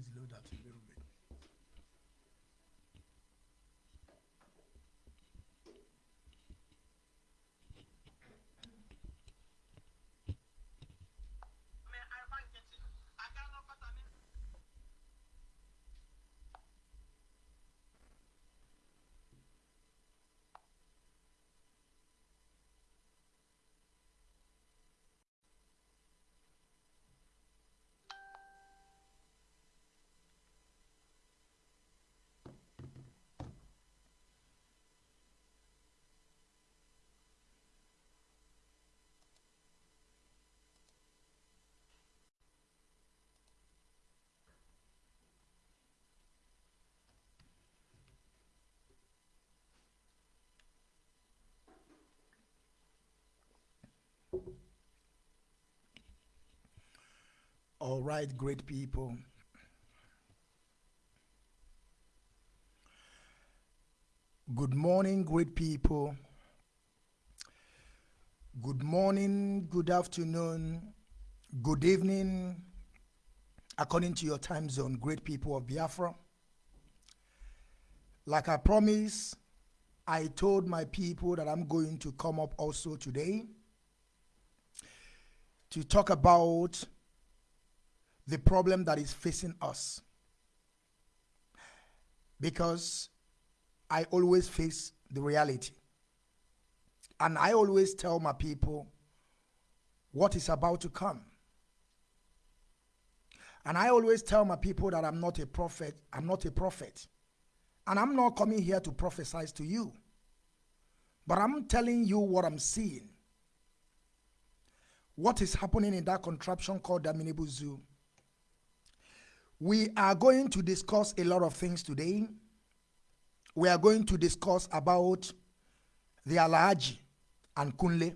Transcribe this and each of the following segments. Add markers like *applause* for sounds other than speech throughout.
please load that a little bit. All right, great people. Good morning, great people. Good morning, good afternoon, good evening, according to your time zone, great people of Biafra. Like I promised, I told my people that I'm going to come up also today to talk about the problem that is facing us. Because I always face the reality. And I always tell my people what is about to come. And I always tell my people that I'm not a prophet. I'm not a prophet. And I'm not coming here to prophesy to you. But I'm telling you what I'm seeing. What is happening in that contraption called Daminibu Zoo. We are going to discuss a lot of things today. We are going to discuss about the Alhaji and Kunle.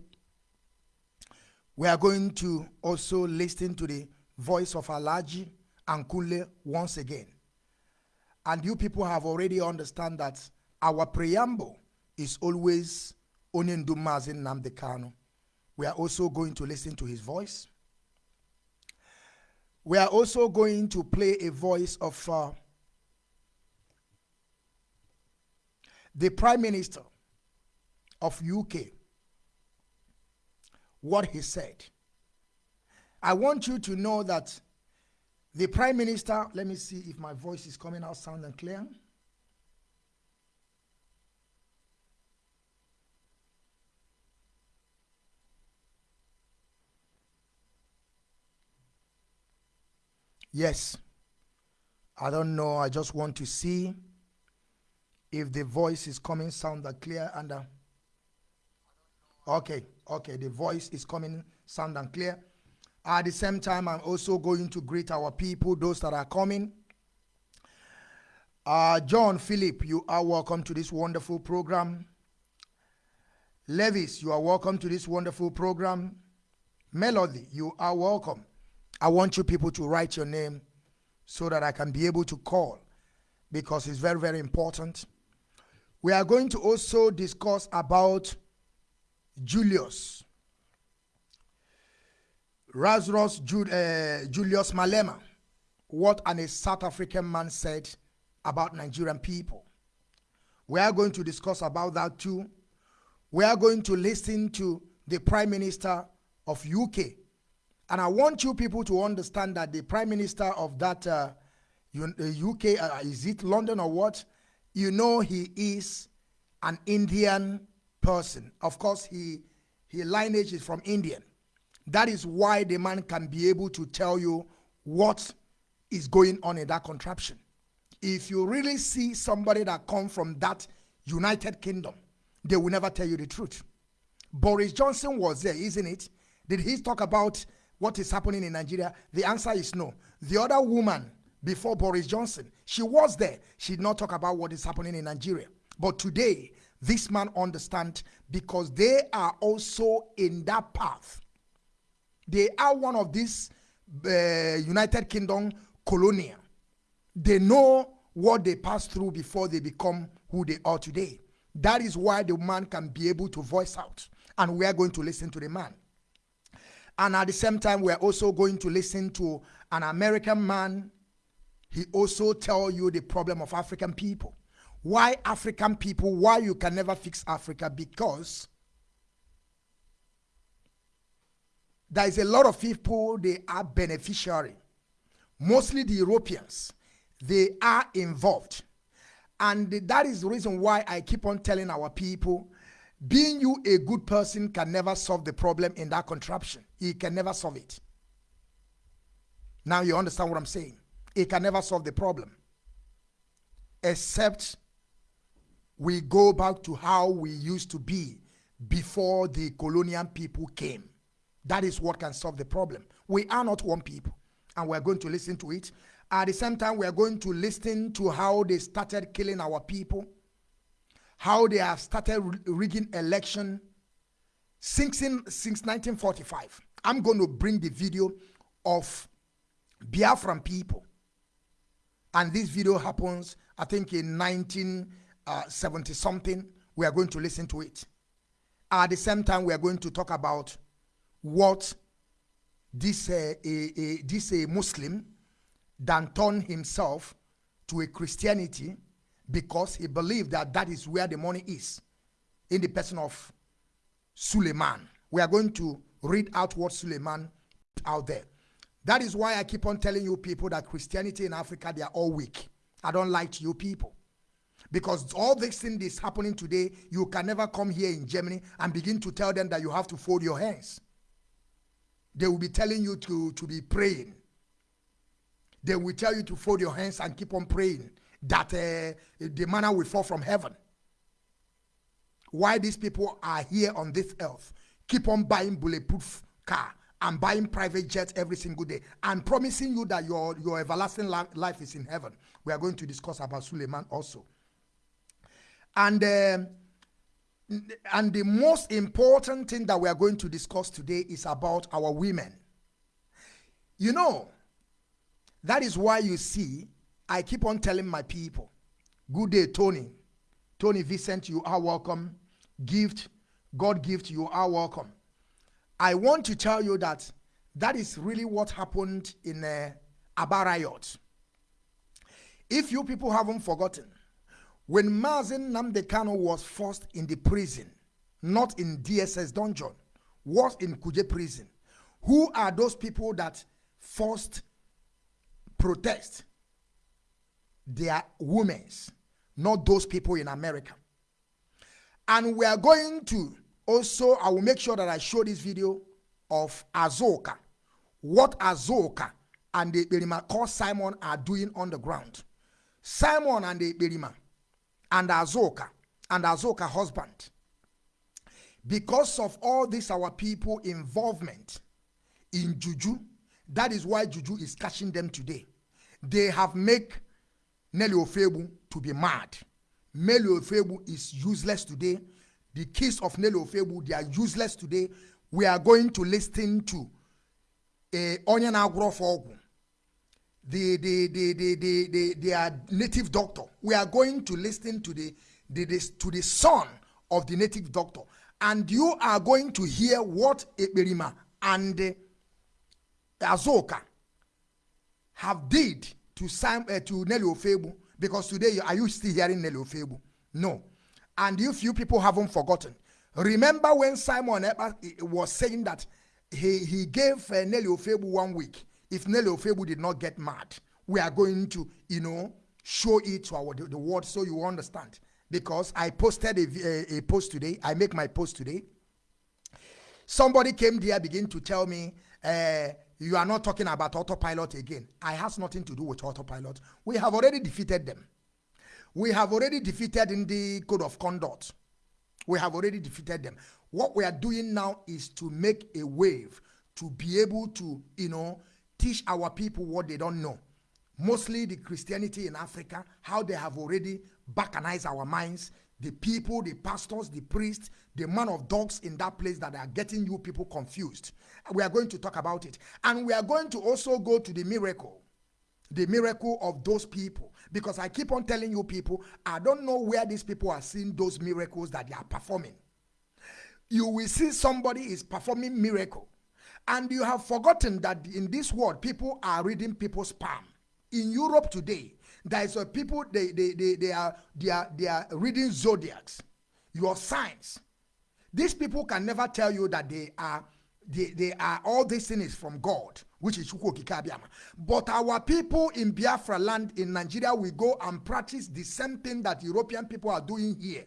We are going to also listen to the voice of Alhaji and Kunle once again. And you people have already understand that our preamble is always Onindumazin Namdekano. We are also going to listen to his voice. We are also going to play a voice of uh, the Prime Minister of UK, what he said. I want you to know that the Prime Minister, let me see if my voice is coming out sound and clear. Yes. I don't know. I just want to see if the voice is coming sound and clear and uh, okay okay. The voice is coming sound and clear. At the same time i'm also going to greet our people those that are coming. Uh, john philip you are welcome to this wonderful program. Levis you are welcome to this wonderful program. Melody you are welcome i want you people to write your name so that i can be able to call because it's very very important we are going to also discuss about Julius. Lazarus Ju uh, Julius Malema. What an a South African man said about Nigerian people. We are going to discuss about that too. We are going to listen to the Prime Minister of UK. And I want you people to understand that the Prime Minister of that uh, UK, uh, is it London or what? you know he is an Indian person. Of course, he his lineage is from Indian. That is why the man can be able to tell you what is going on in that contraption. If you really see somebody that come from that United Kingdom, they will never tell you the truth. Boris Johnson was there, isn't it? Did he talk about what is happening in Nigeria? The answer is no. The other woman before Boris Johnson. She was there. She did not talk about what is happening in Nigeria. But today, this man understands because they are also in that path. They are one of these uh, United Kingdom colonia. They know what they passed through before they become who they are today. That is why the man can be able to voice out. And we are going to listen to the man. And at the same time, we are also going to listen to an American man he also tell you the problem of African people. Why African people? Why you can never fix Africa? Because there is a lot of people they are beneficiary. Mostly the Europeans, they are involved. And that is the reason why I keep on telling our people, being you a good person can never solve the problem in that contraption. He can never solve it. Now you understand what I'm saying. It can never solve the problem. Except we go back to how we used to be before the colonial people came. That is what can solve the problem. We are not one people, and we're going to listen to it. At the same time, we're going to listen to how they started killing our people, how they have started rigging election since, in, since 1945. I'm going to bring the video of Biafran people. And this video happens, I think, in 1970 uh, something. We are going to listen to it. At the same time, we are going to talk about what this, uh, a, a, this a Muslim than turn himself to a Christianity because he believed that that is where the money is in the person of Suleiman. We are going to read out what Suleiman out there. That is why I keep on telling you people that Christianity in Africa, they are all weak. I don't like you people. Because all this thing is happening today, you can never come here in Germany and begin to tell them that you have to fold your hands. They will be telling you to, to be praying. They will tell you to fold your hands and keep on praying that uh, the manna will fall from heaven. Why these people are here on this earth, keep on buying bulletproof car and buying private jets every single day and promising you that your, your everlasting life is in heaven. We are going to discuss about Suleiman also. And, um, and the most important thing that we are going to discuss today is about our women. You know, that is why you see, I keep on telling my people, good day, Tony. Tony Vincent, you are welcome. Gift, God gift, you are welcome. I want to tell you that that is really what happened in uh, Aba riot. If you people haven't forgotten, when Mazi Nnamdi Kanu was forced in the prison, not in DSS dungeon, was in Kuje prison, who are those people that forced protest? They are women, not those people in America. And we are going to also, I will make sure that I show this video of Azoka. What Azoka and the Berima called Simon are doing on the ground. Simon and the Berima and Azoka and Azoka husband. Because of all this, our people involvement in Juju, that is why Juju is catching them today. They have made Nelly Ofebu to be mad. Nelly Ofebu is useless today the keys of Nelly Ofebu, they are useless today. We are going to listen to a Onion Agrofogu, the, the, the, the, the, the, their native doctor. We are going to listen to the, the, the, to the son of the native doctor. And you are going to hear what Eberima and uh, Azoka have did to Sam, uh, to Nelly Ofebu. Because today, are you still hearing Nelly Ofebu? No. And if you people haven't forgotten, remember when Simon was saying that he, he gave uh, Nelly Ofebu one week. If Nelly Ofebu did not get mad, we are going to, you know, show it to our the, the world so you understand. Because I posted a, a, a post today. I make my post today. Somebody came there, begin to tell me, uh, you are not talking about autopilot again. I has nothing to do with autopilot. We have already defeated them. We have already defeated in the code of conduct. We have already defeated them. What we are doing now is to make a wave to be able to, you know, teach our people what they don't know. Mostly the Christianity in Africa, how they have already balkanized our minds. The people, the pastors, the priests, the man of dogs in that place that are getting you people confused. We are going to talk about it. And we are going to also go to the miracle. The miracle of those people because I keep on telling you people, I don't know where these people are seeing those miracles that they are performing. You will see somebody is performing miracle. And you have forgotten that in this world, people are reading people's palm. In Europe today, there is a people they, they, they, they are they are they are reading zodiacs, your signs. These people can never tell you that they are they, they are all these things from God, which is Chukwu Okike Abiama. But our people in Biafra land in Nigeria will go and practice the same thing that European people are doing here,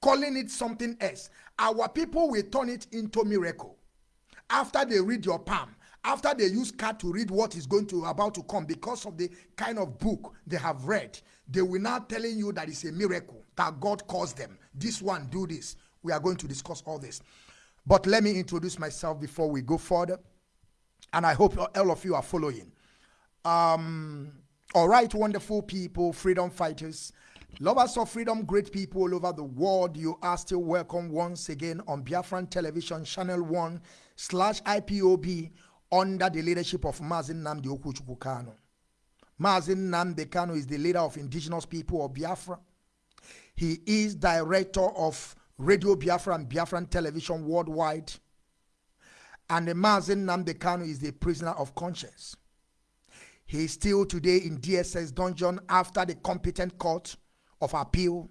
calling it something else. Our people will turn it into miracle. After they read your palm, after they use card to read what is going to about to come because of the kind of book they have read, they will now telling you that it's a miracle that God caused them. This one do this. We are going to discuss all this. But let me introduce myself before we go further. And I hope all of you are following. Um, all right, wonderful people, freedom fighters, lovers of freedom, great people all over the world. You are still welcome once again on Biafran Television, Channel 1 slash IPOB under the leadership of Mazin Namdi Okuchukwu Kano. Mazin Namdi Kano is the leader of indigenous people of Biafra. He is director of Radio Biafra and Biafran television worldwide. And the Mazin Namdekanu is the prisoner of conscience. He is still today in DSS dungeon after the competent court of appeal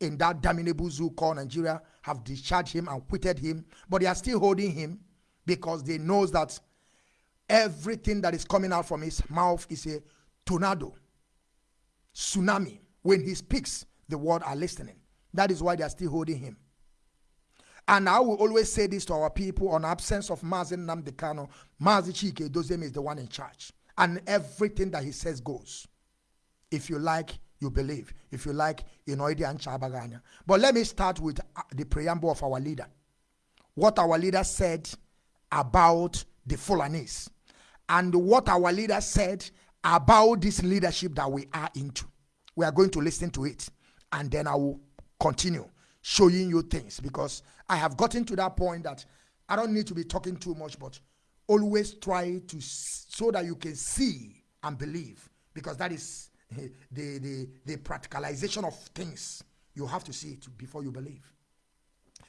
in that damnable zoo called Nigeria have discharged him and quitted him. But they are still holding him because they knows that everything that is coming out from his mouth is a tornado, tsunami. When he speaks, the world are listening. That is why they are still holding him. And I will always say this to our people on absence of Mazin Namdekano, Mazi Chika Edoziem is the one in charge. And everything that he says goes. If you like, you believe. If you like, you know and Chabaganya. But let me start with uh, the preamble of our leader. What our leader said about the Fulanese. And what our leader said about this leadership that we are into. We are going to listen to it. And then I will continue showing you things because I have gotten to that point that I don't need to be talking too much, but always try to so that you can see and believe because that is *laughs* the, the, the practicalization of things. You have to see it before you believe.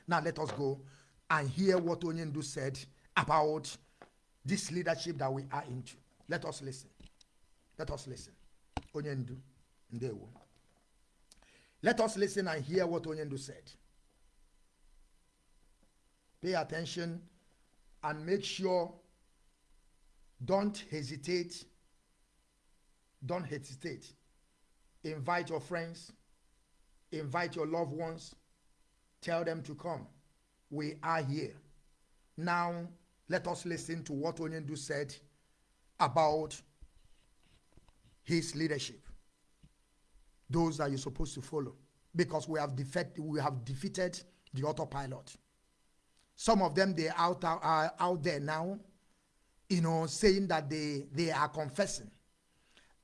Now let us go and hear what Onyendu said about this leadership that we are into. Let us listen. Let us listen. Onyendu, Ndewo. Let us listen and hear what Onyendu said. Pay attention and make sure don't hesitate. Don't hesitate. Invite your friends, invite your loved ones, tell them to come. We are here. Now, let us listen to what Onyendu said about his leadership those that you're supposed to follow because we have defeated we have defeated the autopilot. Some of them they out are out there now, you know, saying that they they are confessing.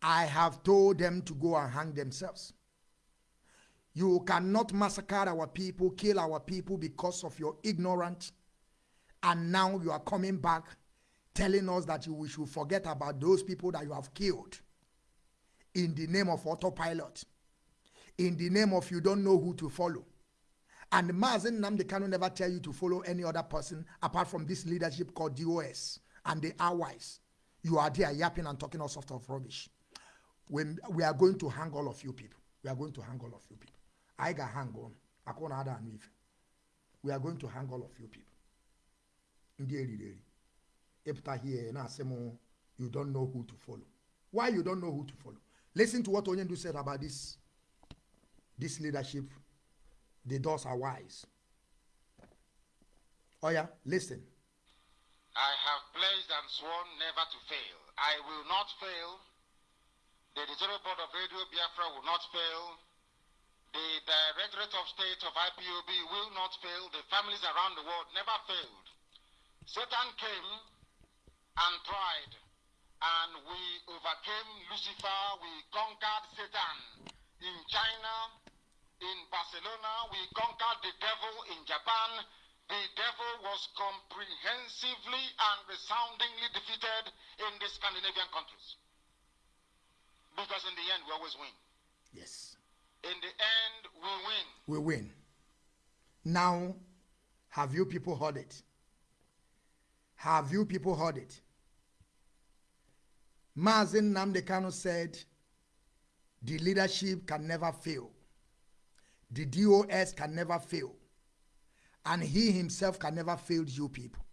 I have told them to go and hang themselves. You cannot massacre our people, kill our people because of your ignorance. And now you are coming back telling us that you, should forget about those people that you have killed in the name of autopilot in the name of you don't know who to follow. And Mazen Namdekano never tell you to follow any other person apart from this leadership called DOS. And they are wise. You are there yapping and talking all sorts of rubbish. When we are going to hang all of you people. We are going to hang all of you people. I got hang on. We are going to hang all of you people. Epta here na you don't know who to follow. Why you don't know who to follow? Listen to what Onyendu said about this this leadership, the doors are wise. Oh yeah, listen. I have pledged and sworn never to fail. I will not fail. The editorial board of Radio Biafra will not fail. The Directorate of State of IPOB will not fail. The families around the world never failed. Satan came and tried, and we overcame Lucifer. We conquered Satan in China, in Barcelona, we conquered the devil in Japan. The devil was comprehensively and resoundingly defeated in the Scandinavian countries. Because in the end, we always win. Yes. In the end, we win. We win. Now, have you people heard it? Have you people heard it? Mazin Namdekano said, the leadership can never fail. The DOS can never fail. And he himself can never fail you people.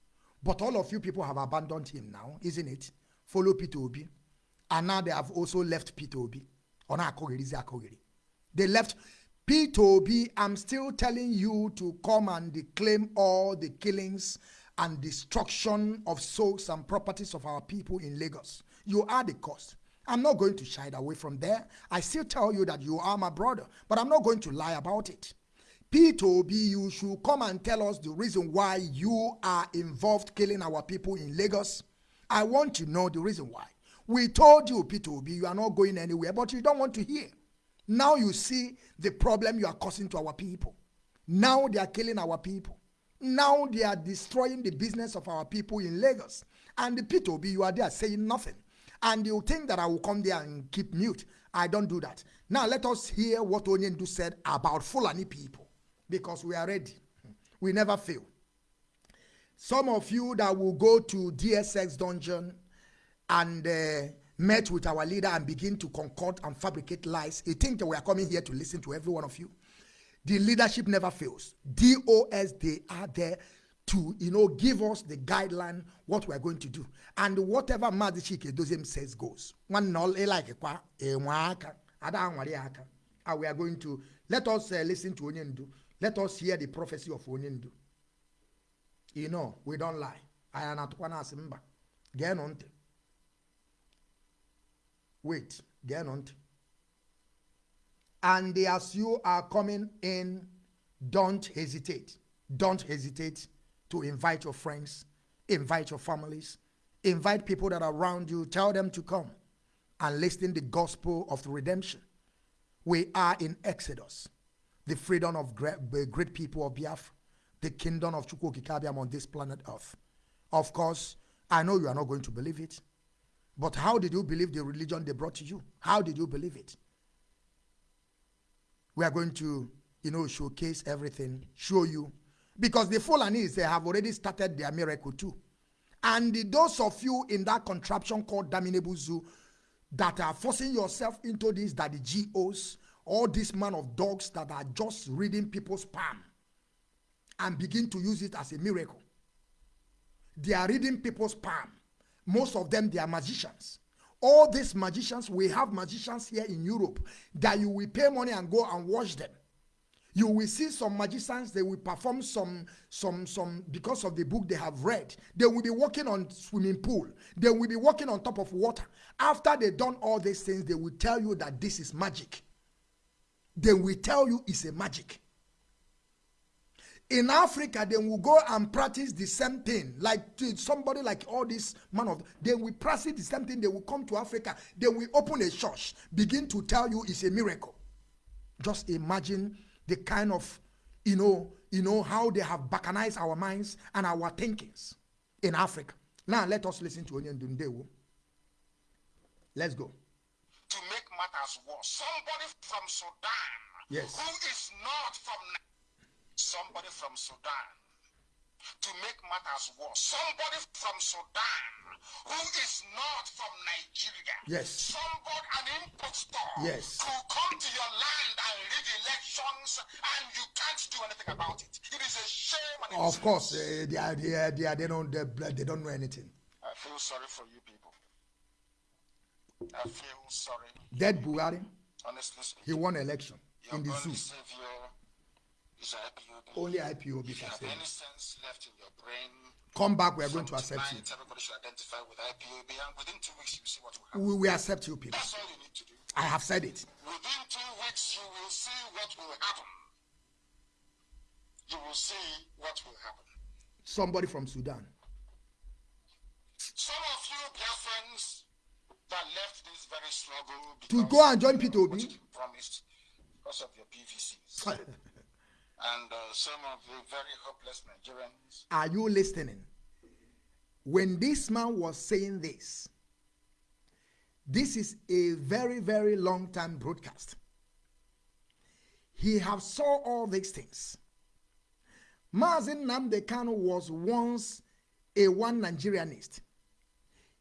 But all of you people have abandoned him now, isn't it? Follow Peter Obi. And now they have also left Peter Obi. They left Peter Obi. I'm still telling you to come and claim all the killings and destruction of souls and properties of our people in Lagos. You are the cause. I'm not going to shy away from there. I still tell you that you are my brother, but I'm not going to lie about it. P2B, you should come and tell us the reason why you are involved killing our people in Lagos. I want to know the reason why. We told you, P2B, you are not going anywhere, but you don't want to hear. Now you see the problem you are causing to our people. Now they are killing our people. Now they are destroying the business of our people in Lagos. And the P2B, you are there saying nothing and you think that I will come there and keep mute. I don't do that. Now let us hear what Onyendu said about Fulani people because we are ready. We never fail. Some of you that will go to DSS dungeon and uh, met with our leader and begin to concoct and fabricate lies, you think that we are coming here to listen to every one of you. The leadership never fails. DOS, they are there to you know give us the guideline what we're going to do. And whatever Mazi Chika Edoziem says goes. One all like kwa aka ada anware aka. And we are going to let us uh, listen to Onyendu. Let us hear the prophecy of Onyendu. You know we don't lie. Aya na tukwa na asimba gee no ntị wait and as you are coming in don't hesitate. Don't hesitate to invite your friends, invite your families, invite people that are around you, tell them to come and listen the gospel of the redemption. We are in Exodus, the freedom of great, great people of Biafra, the kingdom of Chukwu Okike Abiam on this planet Earth. Of course, I know you are not going to believe it, but how did you believe the religion they brought to you? How did you believe it? We are going to, you know, showcase everything, show you because the Fulanis, they have already started their miracle too. And those of you in that contraption called Damnable Zoo that are forcing yourself into this, that the GOs, all this man of dogs that are just reading people's palm and begin to use it as a miracle. They are reading people's palm. Most of them, they are magicians. All these magicians, we have magicians here in Europe that you will pay money and go and watch them you will see some magicians they will perform some some some because of the book they have read they will be walking on swimming pool they will be walking on top of water. After they done all these things they will tell you that this is magic. They will tell you it's a magic. In africa they will go and practice the same thing. Like somebody like all this man of they will practice the same thing. They will come to africa. They will open a church begin to tell you it's a miracle. Just imagine the kind of, you know, you know how they have balkanized our minds and our thinkings in Africa. Now let us listen to Onyen Dundewu. Let's go. To make matters worse, somebody from Sudan yes. who is not from somebody from Sudan to make matters worse, somebody from Sudan who is not from Nigeria, yes, somebody an impostor, yes, who come to your land and read elections, and you can't do anything about it. It is a shame. And of course, uh, they are, they are, they are, they don't, they, they don't know anything. I feel sorry for you people. I feel sorry. Dead Buhari. Honestly speaking, he won election in the zoo. Savior. Only IPOB if you have say. any sense left in your brain, come back. We are going to accept tonight, you. Everybody should identify with IPOB, and within two weeks, you see what will happen. We will accept you, people. That's all you need to do. I have said it. Within two weeks, you will see what will happen. You will see what will happen. Somebody from Sudan. Some of you, dear friends, that left this very struggle to go and join Peter Obi. Promised because of your PVCs. *laughs* and uh, some of the very hopeless Nigerians. Are you listening? When this man was saying this, this is a very, very long time broadcast. He have saw all these things. Mazin Namdekano was once a one Nigerianist.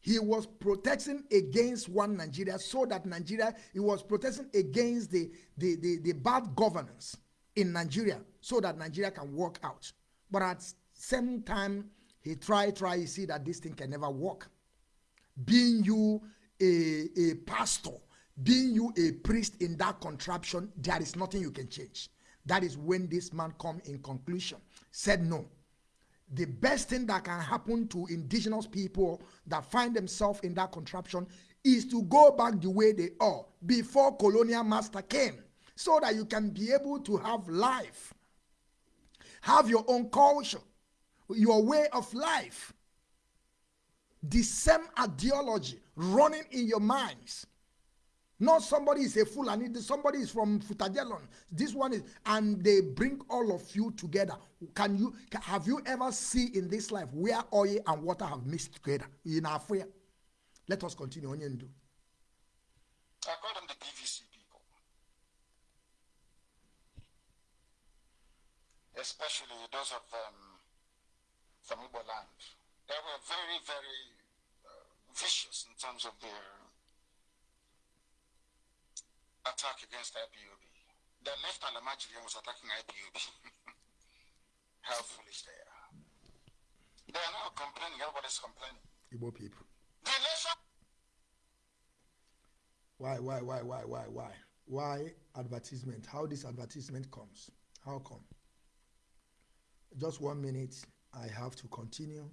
he was protecting against one Nigeria so that Nigeria, he was protecting against the, the, the, the bad governance in Nigeria so that Nigeria can work out. But at same time, he try, try, he see that this thing can never work. Being you a, a pastor, being you a priest in that contraption, there is nothing you can change. That is when this man come in conclusion, said no. The best thing that can happen to indigenous people that find themselves in that contraption is to go back the way they are before colonial master came so that you can be able to have life have your own culture your way of life the same ideology running in your minds not somebody is a fool and somebody is from Futa Jallon. This one is, and they bring all of you together. Can you have you ever seen in this life where oil and water have mixed together in Africa? Let us continue. I call the PVC people, especially those of them from Igbo land. They were very, very uh, vicious in terms of their attack against IPOB. The left Almajiri was attacking IPOB. *laughs* How foolish they are. They are now complaining, everybody's complaining. Igbo people. The. Why, why, why, why, why, why? Why advertisement? How this advertisement comes? How come? Just one minute, I have to continue.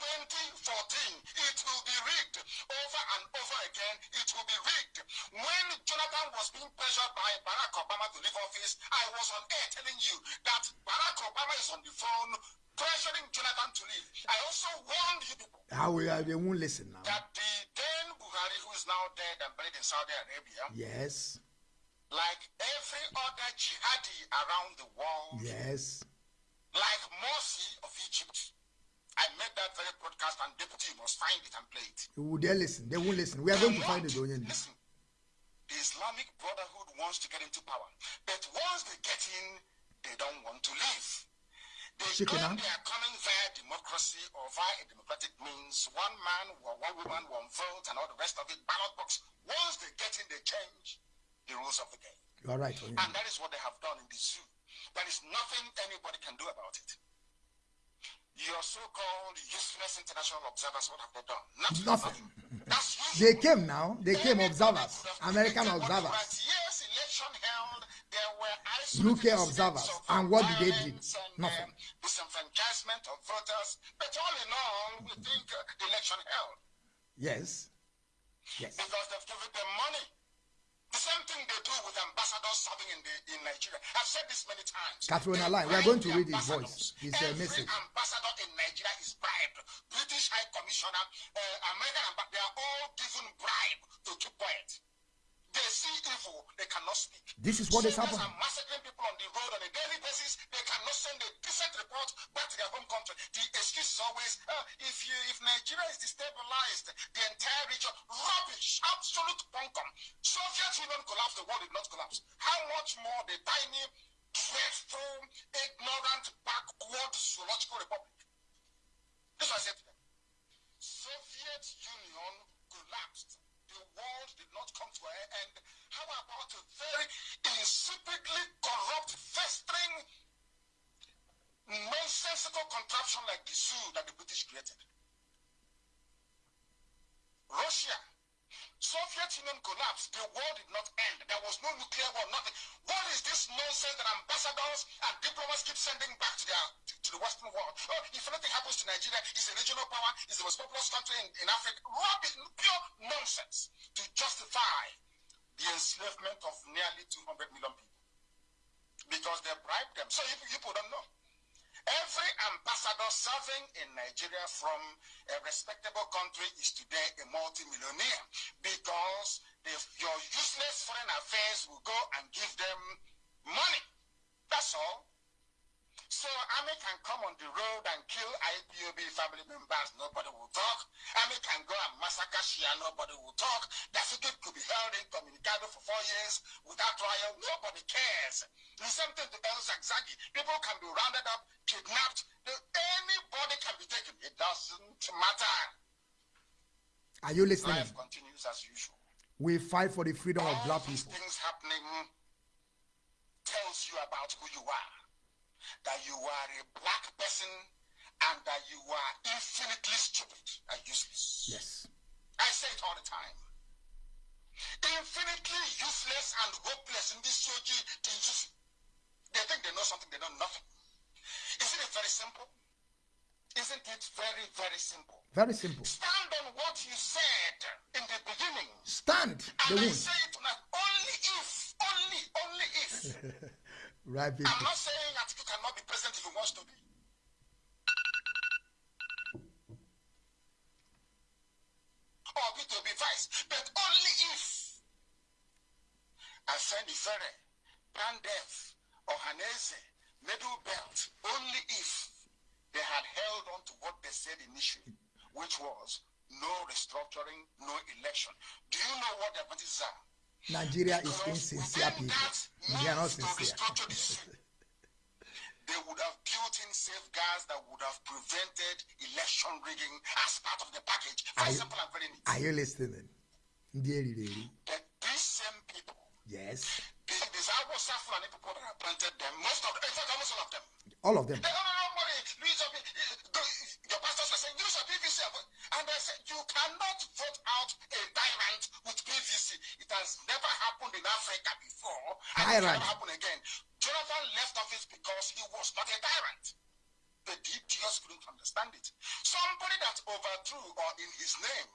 2014. It will be rigged over and over again. It will be rigged. When Jonathan was being pressured by Barack Obama to leave office, I was on air telling you that Barack Obama is on the phone pressuring Jonathan to leave. I also warned you people. How we are, they won't listen now. That the then Buhari, who is now dead and buried in Saudi Arabia, yes, like every other jihadi around the world, yes, like Morsi of Egypt, I made that very broadcast and deputy must find it and play it. Would they listen? They won't listen. We are going to find it. Listen, the Islamic Brotherhood wants to get into power, but once they get in, they don't want to leave. They Chicken claim they are coming via democracy or via a democratic means. One man, one woman, one vote, and all the rest of it, ballot box. Once they get in, they change the rules of the game. You are right. And that is what they have done in the zoo. There is nothing anybody can do about it. Your so-called useless international observers, what have they done? Nothing. Nothing. They came now. They came observers, American observers. Yes, election held. There were UK observers. And what did they do? Nothing. Um, disenfranchisement of voters. But all in all, we think uh, the election held. Yes. Yes. Because they've given them money. The same thing they do with ambassadors serving in the in Nigeria. I've said this many times. Catherine Align, we are going to read his voice, his uh, message. ambassador in Nigeria is bribed. British High Commissioner, uh, American ambassador, they are all given bribe to keep quiet. They see evil, they cannot speak. This is what is happening. are massacring people on the road on a daily basis. They cannot send a decent report back to their home country. The excuse is always, uh, if you if Nigeria is destabilized, the entire region, rubbish, absolute bunkum. Soviet Union collapsed, the world did not collapse. How much more the tiny, dreadful, ignorant, backward zoological republic? This was it. Soviet Union collapsed world did not come to an end. How about a very insipidly corrupt, festering, nonsensical contraption like the zoo that the British created? Russia. Soviet Union collapsed. The war did not end. There was no nuclear war, nothing. What is this nonsense that ambassadors and diplomats keep sending back to, their, to, the Western world? Oh, if anything happens to Nigeria, it's a regional power, it's the most populous country in, in Africa. Rubbish, pure nonsense to justify the enslavement of nearly 200 million people. Because they bribed them. So you people don't know. Every ambassador serving in Nigeria from a respectable country is today a multimillionaire because if your useless foreign affairs will go and give them money. That's all. So Army can come on the road and kill IPOB family members, nobody will talk. Army can go and massacre Shia, nobody will talk. The could be held in communication for four years without trial. Nobody cares. The same thing to El-Zakzaky. People can be rounded up, kidnapped. Anybody can be taken. It doesn't matter. Are you listening? Life continues as usual. We fight for the freedom All of black people. things happening tells you about who you are. That you are a black person and that you are infinitely stupid and useless. Yes. I say it all the time. Infinitely useless and hopeless in this shoji teaches. They think they know something, they know nothing. Isn't it very simple? Isn't it very, very simple? Very simple. Stand on what you said in the beginning. Stand the And I wound. say it only if, only, only if. *laughs* Right, people. I'm not saying Atiku cannot be president if he wants to be. Or be to be vice, but only if. Asani Fere, Pandef, Ohanese, Middle Belt, only if they had held on to what they said initially, which was no restructuring, no election. Do you know what the advantages are? Nigeria is insincere people. They are not sincere. *laughs* they would have built in safeguards that would have prevented election rigging as part of the package. Very Are you- and very neat. Are you listening? Deary, deary. But these same people, Yes. the, these Awasa Fulani people that appointed them, most of them, in fact, almost all of them, All of them. they don't know nobody. Use your, your pastors are saying, use your PVC. And they said, you cannot vote out a tyrant with. It has never happened in Africa before. And it Tyrant. never happen again. Jonathan left office because he was not a tyrant. The deep just couldn't understand it. Somebody that overthrew or in his name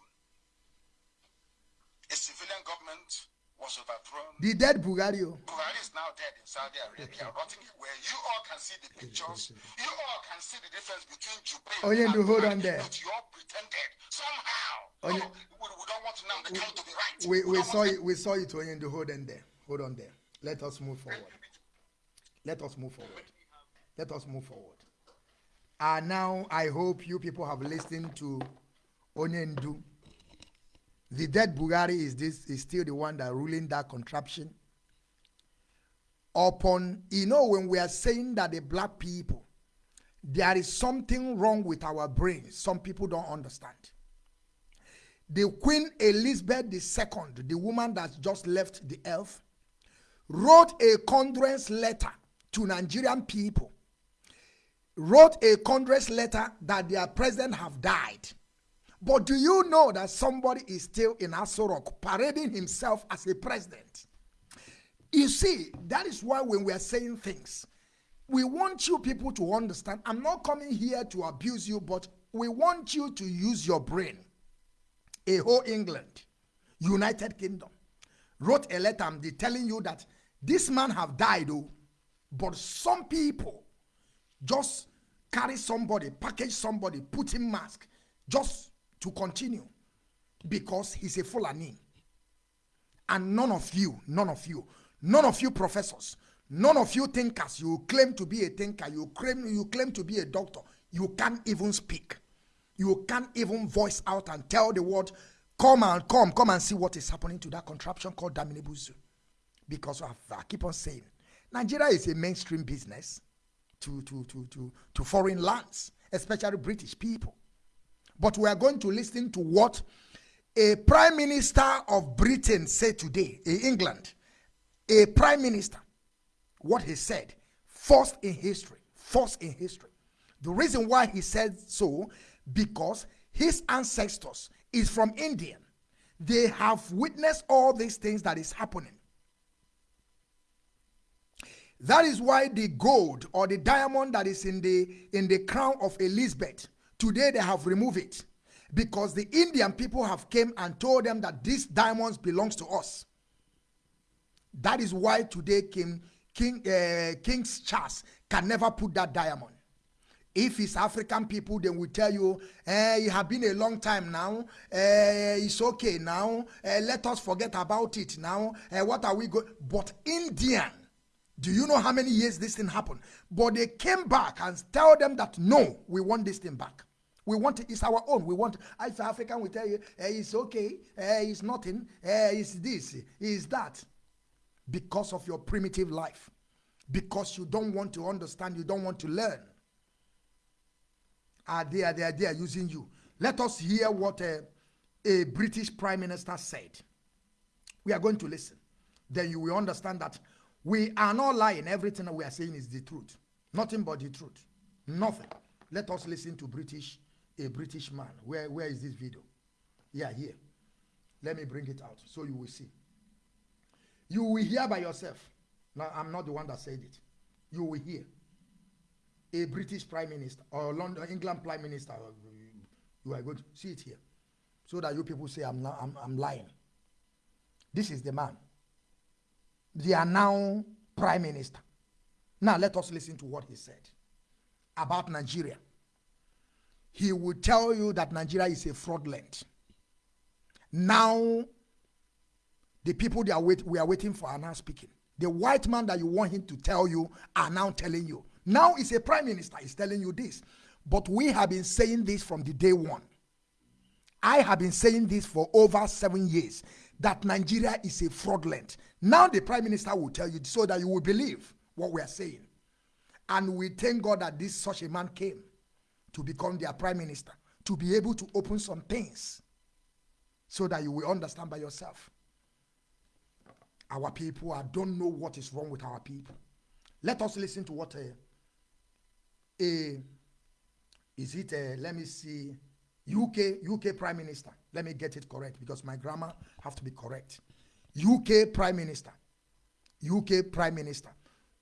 a civilian government was overthrown. The dead Bugario. Buhari is now dead in Saudi Arabia, rotting away. You all can see the pictures. You all can see the difference between Jubril Oyendu, and hold Buhari, on there. But you all pretended somehow. Oh, we, we don't want now the time to be right. We, we don't saw it. We saw it. Oyendo. Hold on there. Hold on there. Let us move forward. Let us move forward. Let us move forward. And now I hope you people have listened to Onyendu. The dead Bugari is this is still the one that ruling that contraption. Upon you know when we are saying that the black people, there is something wrong with our brains. Some people don't understand. The Queen Elizabeth II, the woman that just left the earth, wrote a condolence letter to Nigerian people. Wrote a condolence letter that their president have died. But do you know that somebody is still in Aso Rock parading himself as a president? You see, that is why when we are saying things, we want you people to understand. I'm not coming here to abuse you, but we want you to use your brain a whole England, United Kingdom, wrote a letter they telling you that this man have died, oh, but some people just carry somebody, package somebody, put him mask, just to continue because he's a Fulani. And none of you, none of you, none of you professors, none of you thinkers, you claim to be a thinker, you claim you claim to be a doctor, you can't even speak. You can't even voice out and tell the world, come and come, come and see what is happening to that contraption called Daminibuzu. Because I, keep on saying, Nigeria is a mainstream business to, to, to, to, to foreign lands, especially British people. But we are going to listen to what a prime minister of Britain said today in England. A prime minister, what he said, first in history, first in history. The reason why he said so, because his ancestors is from Indian. They have witnessed all these things that is happening. That is why the gold or the diamond that is in the in the crown of Elizabeth today they have removed it because the Indian people have came and told them that these diamonds belongs to us. That is why today King King uh, King Charles can never put that diamond. If it's African people, they will tell you, eh, it have been a long time now. Eh, it's okay now. Eh, let us forget about it now. Eh, what are we going? But Indian, do you know how many years this thing happened? But they came back and tell them that no, we want this thing back. We want it, it's our own. We want if African will tell you, eh, it's okay, eh, it's nothing, eh, it's this, it's that. Because of your primitive life. Because you don't want to understand, you don't want to learn. Are they, are they, are they using you? Let us hear what a, a British Prime Minister said. We are going to listen. Then you will understand that we are not lying. Everything we are saying is the truth. Nothing but the truth. Nothing. Let us listen to British, a British man. Where, where is this video? Yeah, here. Let me bring it out so you will see. You will hear by yourself. Now, I'm not the one that said it. You will hear. A British Prime Minister or London, England Prime Minister. Uh, you are going to see it here. So that you people say I'm, not, I'm, I'm lying. This is the man. They are now Prime Minister. Now let us listen to what he said about Nigeria. He will tell you that Nigeria is a fraudulent. Now, the people that wait, we are waiting for are now speaking. The white man that you want him to tell you are now telling you. Now it's a prime minister is telling you this. But we have been saying this from the day one. I have been saying this for over seven years that Nigeria is a fraudulent. Now the prime minister will tell you so that you will believe what we are saying. And we thank God that this such a man came to become their prime minister, to be able to open some things so that you will understand by yourself. Our people, I don't know what is wrong with our people. Let us listen to what a, a is it a, let me see, UK, UK Prime Minister. Let me get it correct because my grammar have to be correct. UK Prime Minister. UK Prime Minister.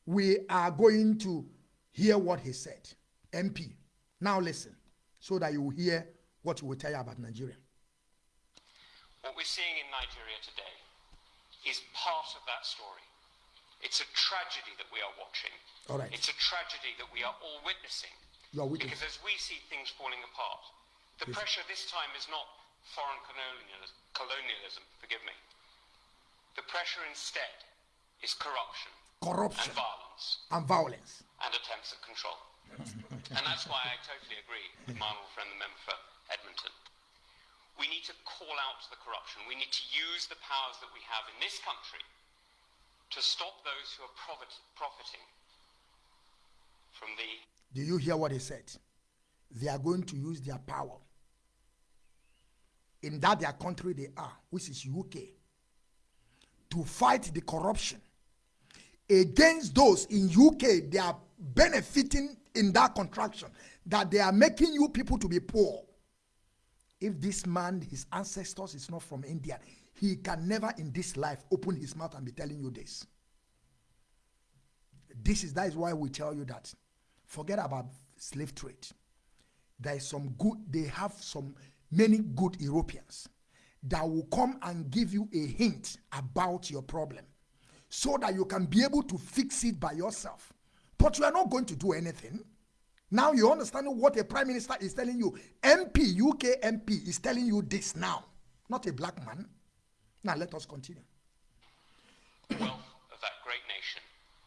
We are going to hear what he said. MP. Now listen, so that you will hear what he will tell you about Nigeria. What we're seeing in Nigeria today is part of that story. It's a tragedy that we are watching. All right. It's a tragedy that we are all witnessing. You are witnessing. Because as we see things falling apart, the pressure this time is not foreign colonialism, colonialism, forgive me. The pressure instead is corruption Corruption and violence and violence. and attempts at control. *laughs* and that's why I totally agree with my honourable friend, the member for Edmonton. We need to call out the corruption. We need to use the powers that we have in this country to stop those who are profit- profiting from the Do you hear what he said? They are going to use their power in that their country they are, which is UK, to fight the corruption against those in UK they are benefiting in that contraction that they are making you people to be poor. If this man, his ancestors is not from India, he can never in this life open his mouth and be telling you this. This is that is why we tell you that forget about slave trade. There is some good, they have some many good Europeans that will come and give you a hint about your problem so that you can be able to fix it by yourself. But you are not going to do anything. Now you understand what a prime minister is telling you. MP, UK MP is telling you this now, not a black man. Now let us continue. wealth of that great nation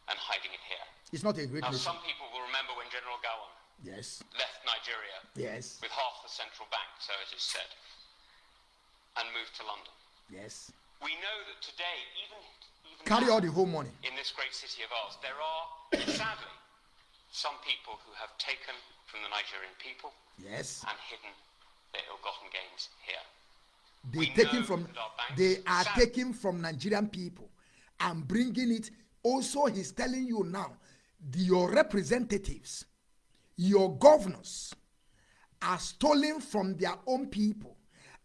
and hiding it here. It's not a great Now, nation. some people will remember when General Gowon Yes, left Nigeria yes, with half the central bank, so it is said, and moved to London. yes. We know that today, even, even Carry now, all the whole money. in this great city of ours, there are, sadly, some people who have taken from the Nigerian people Yes. and hidden their ill-gotten gains here. They taking from they are Sam- taking from Nigerian people and bringing it. Also, he's telling you now, the, your representatives, your governors, are stolen from their own people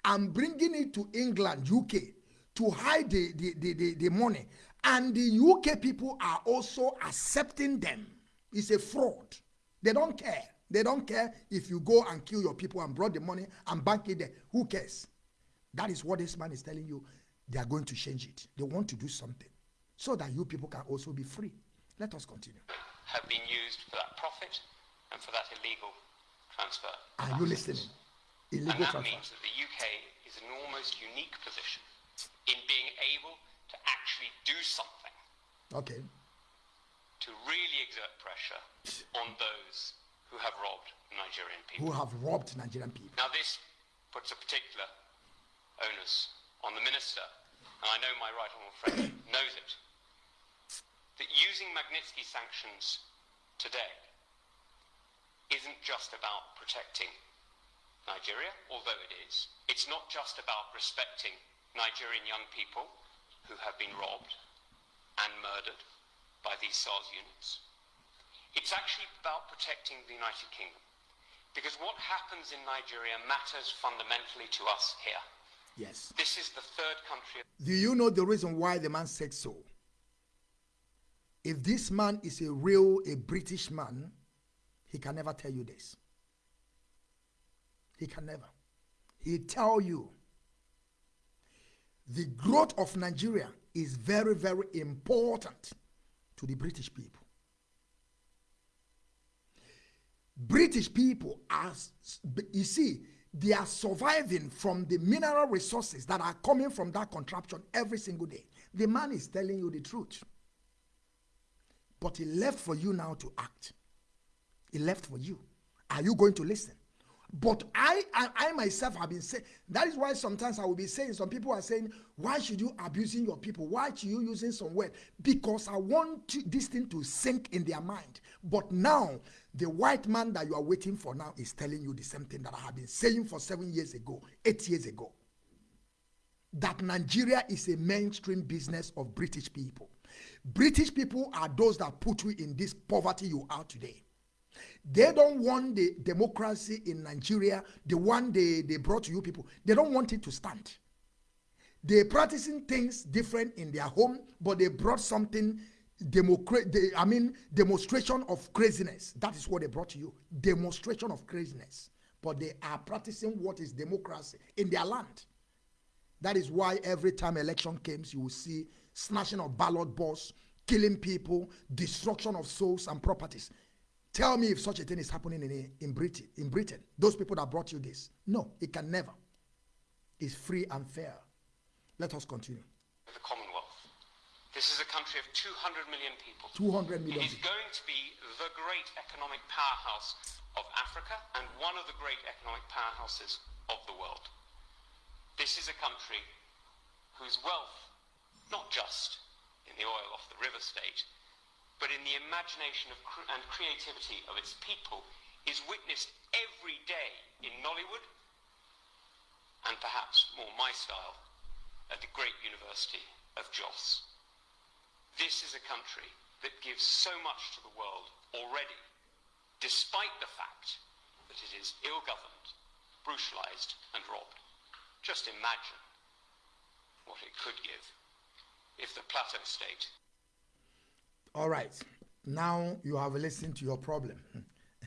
and bringing it to England, UK, to hide the, the, the, the, the money. And the UK people are also accepting them. It's a fraud. They don't care. They don't care if you go and kill your people and brought the money and bank it there. Who cares? That is what this man is telling you. They are going to change it. They want to do something so that you people can also be free. Let us continue. have been used for that profit and for that illegal transfer. Are you listening? And Illegal that transfer. means that the UK is in an almost unique position in being able to actually do something Okay. to really exert pressure on those who have robbed Nigerian people. who have robbed Nigerian people. Now, this puts a particular onus on the minister, and I know my right honourable friend *coughs* knows it, that using Magnitsky sanctions today isn't just about protecting Nigeria, although it is. It's not just about respecting Nigerian young people who have been robbed and murdered by these SARS units. It's actually about protecting the United Kingdom. Because what happens in Nigeria matters fundamentally to us here. Yes. This is the third country. Do you know the reason why the man said so? If this man is a real, a British man, he can never tell you this. He can never. He tell you the growth of Nigeria is very, very important to the British people. British people are, you see, they are surviving from the mineral resources that are coming from that contraption every single day. The man is telling you the truth. But he left for you now to act. He left for you. Are you going to listen? But I, I, I myself have been saying that is why sometimes I will be saying some people are saying, why should you abusing your people? Why should you using some word? Because I want to, this thing to sink in their mind. But now the white man that you are waiting for now is telling you the same thing that I have been saying for seven years ago, eight years ago. That Nigeria is a mainstream business of British people. British people are those that put you in this poverty you are today. They don't want the democracy in Nigeria, the one they, they brought to you people. They don't want it to stand. They're practicing things different in their home, but they brought something democrat I mean demonstration of craziness. That is what they brought to you. Demonstration of craziness. But they are practicing what is democracy in their land. That is why every time election comes, you will see snatching of ballot balls, killing people, destruction of souls and properties. Tell me if such a thing is happening in, in Britain. In Britain, those people that brought you this. No, it can never. It's free and fair. Let us continue. The Commonwealth. This is a country of 200 million people. 200 million. It is going to be the great economic powerhouse of Africa and one of the great economic powerhouses of the world. This is a country whose wealth, not just in the oil off the river state, but in the imagination and creativity of its people, is witnessed every day in Nollywood and perhaps more my style at the great University of Jos. This is a country that gives so much to the world already, despite the fact that it is ill-governed, brutalized and robbed. Just imagine what it could give if the Plateau State... All right. Now you have listened to your problem.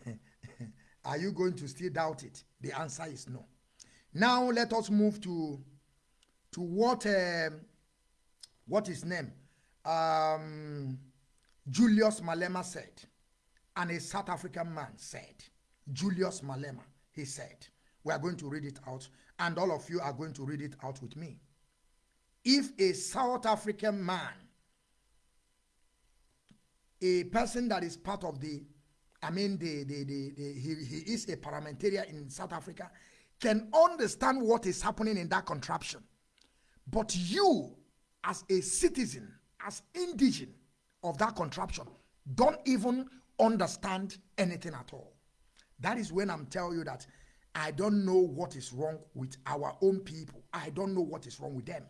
*laughs* Are you going to still doubt it? The answer is no. Now let us move to to what um, what his name um, Julius Malema said, and a South African man said, Julius Malema, he said, we are going to read it out, and all of you are going to read it out with me. If a South African man, a person that is part of the, I mean, the, the, the, the he, he is a parliamentarian in South Africa, can understand what is happening in that contraption. But you, as a citizen, as indigene of that contraption don't even understand anything at all. That is when I'm telling you that I don't know what is wrong with our own people. I don't know what is wrong with them.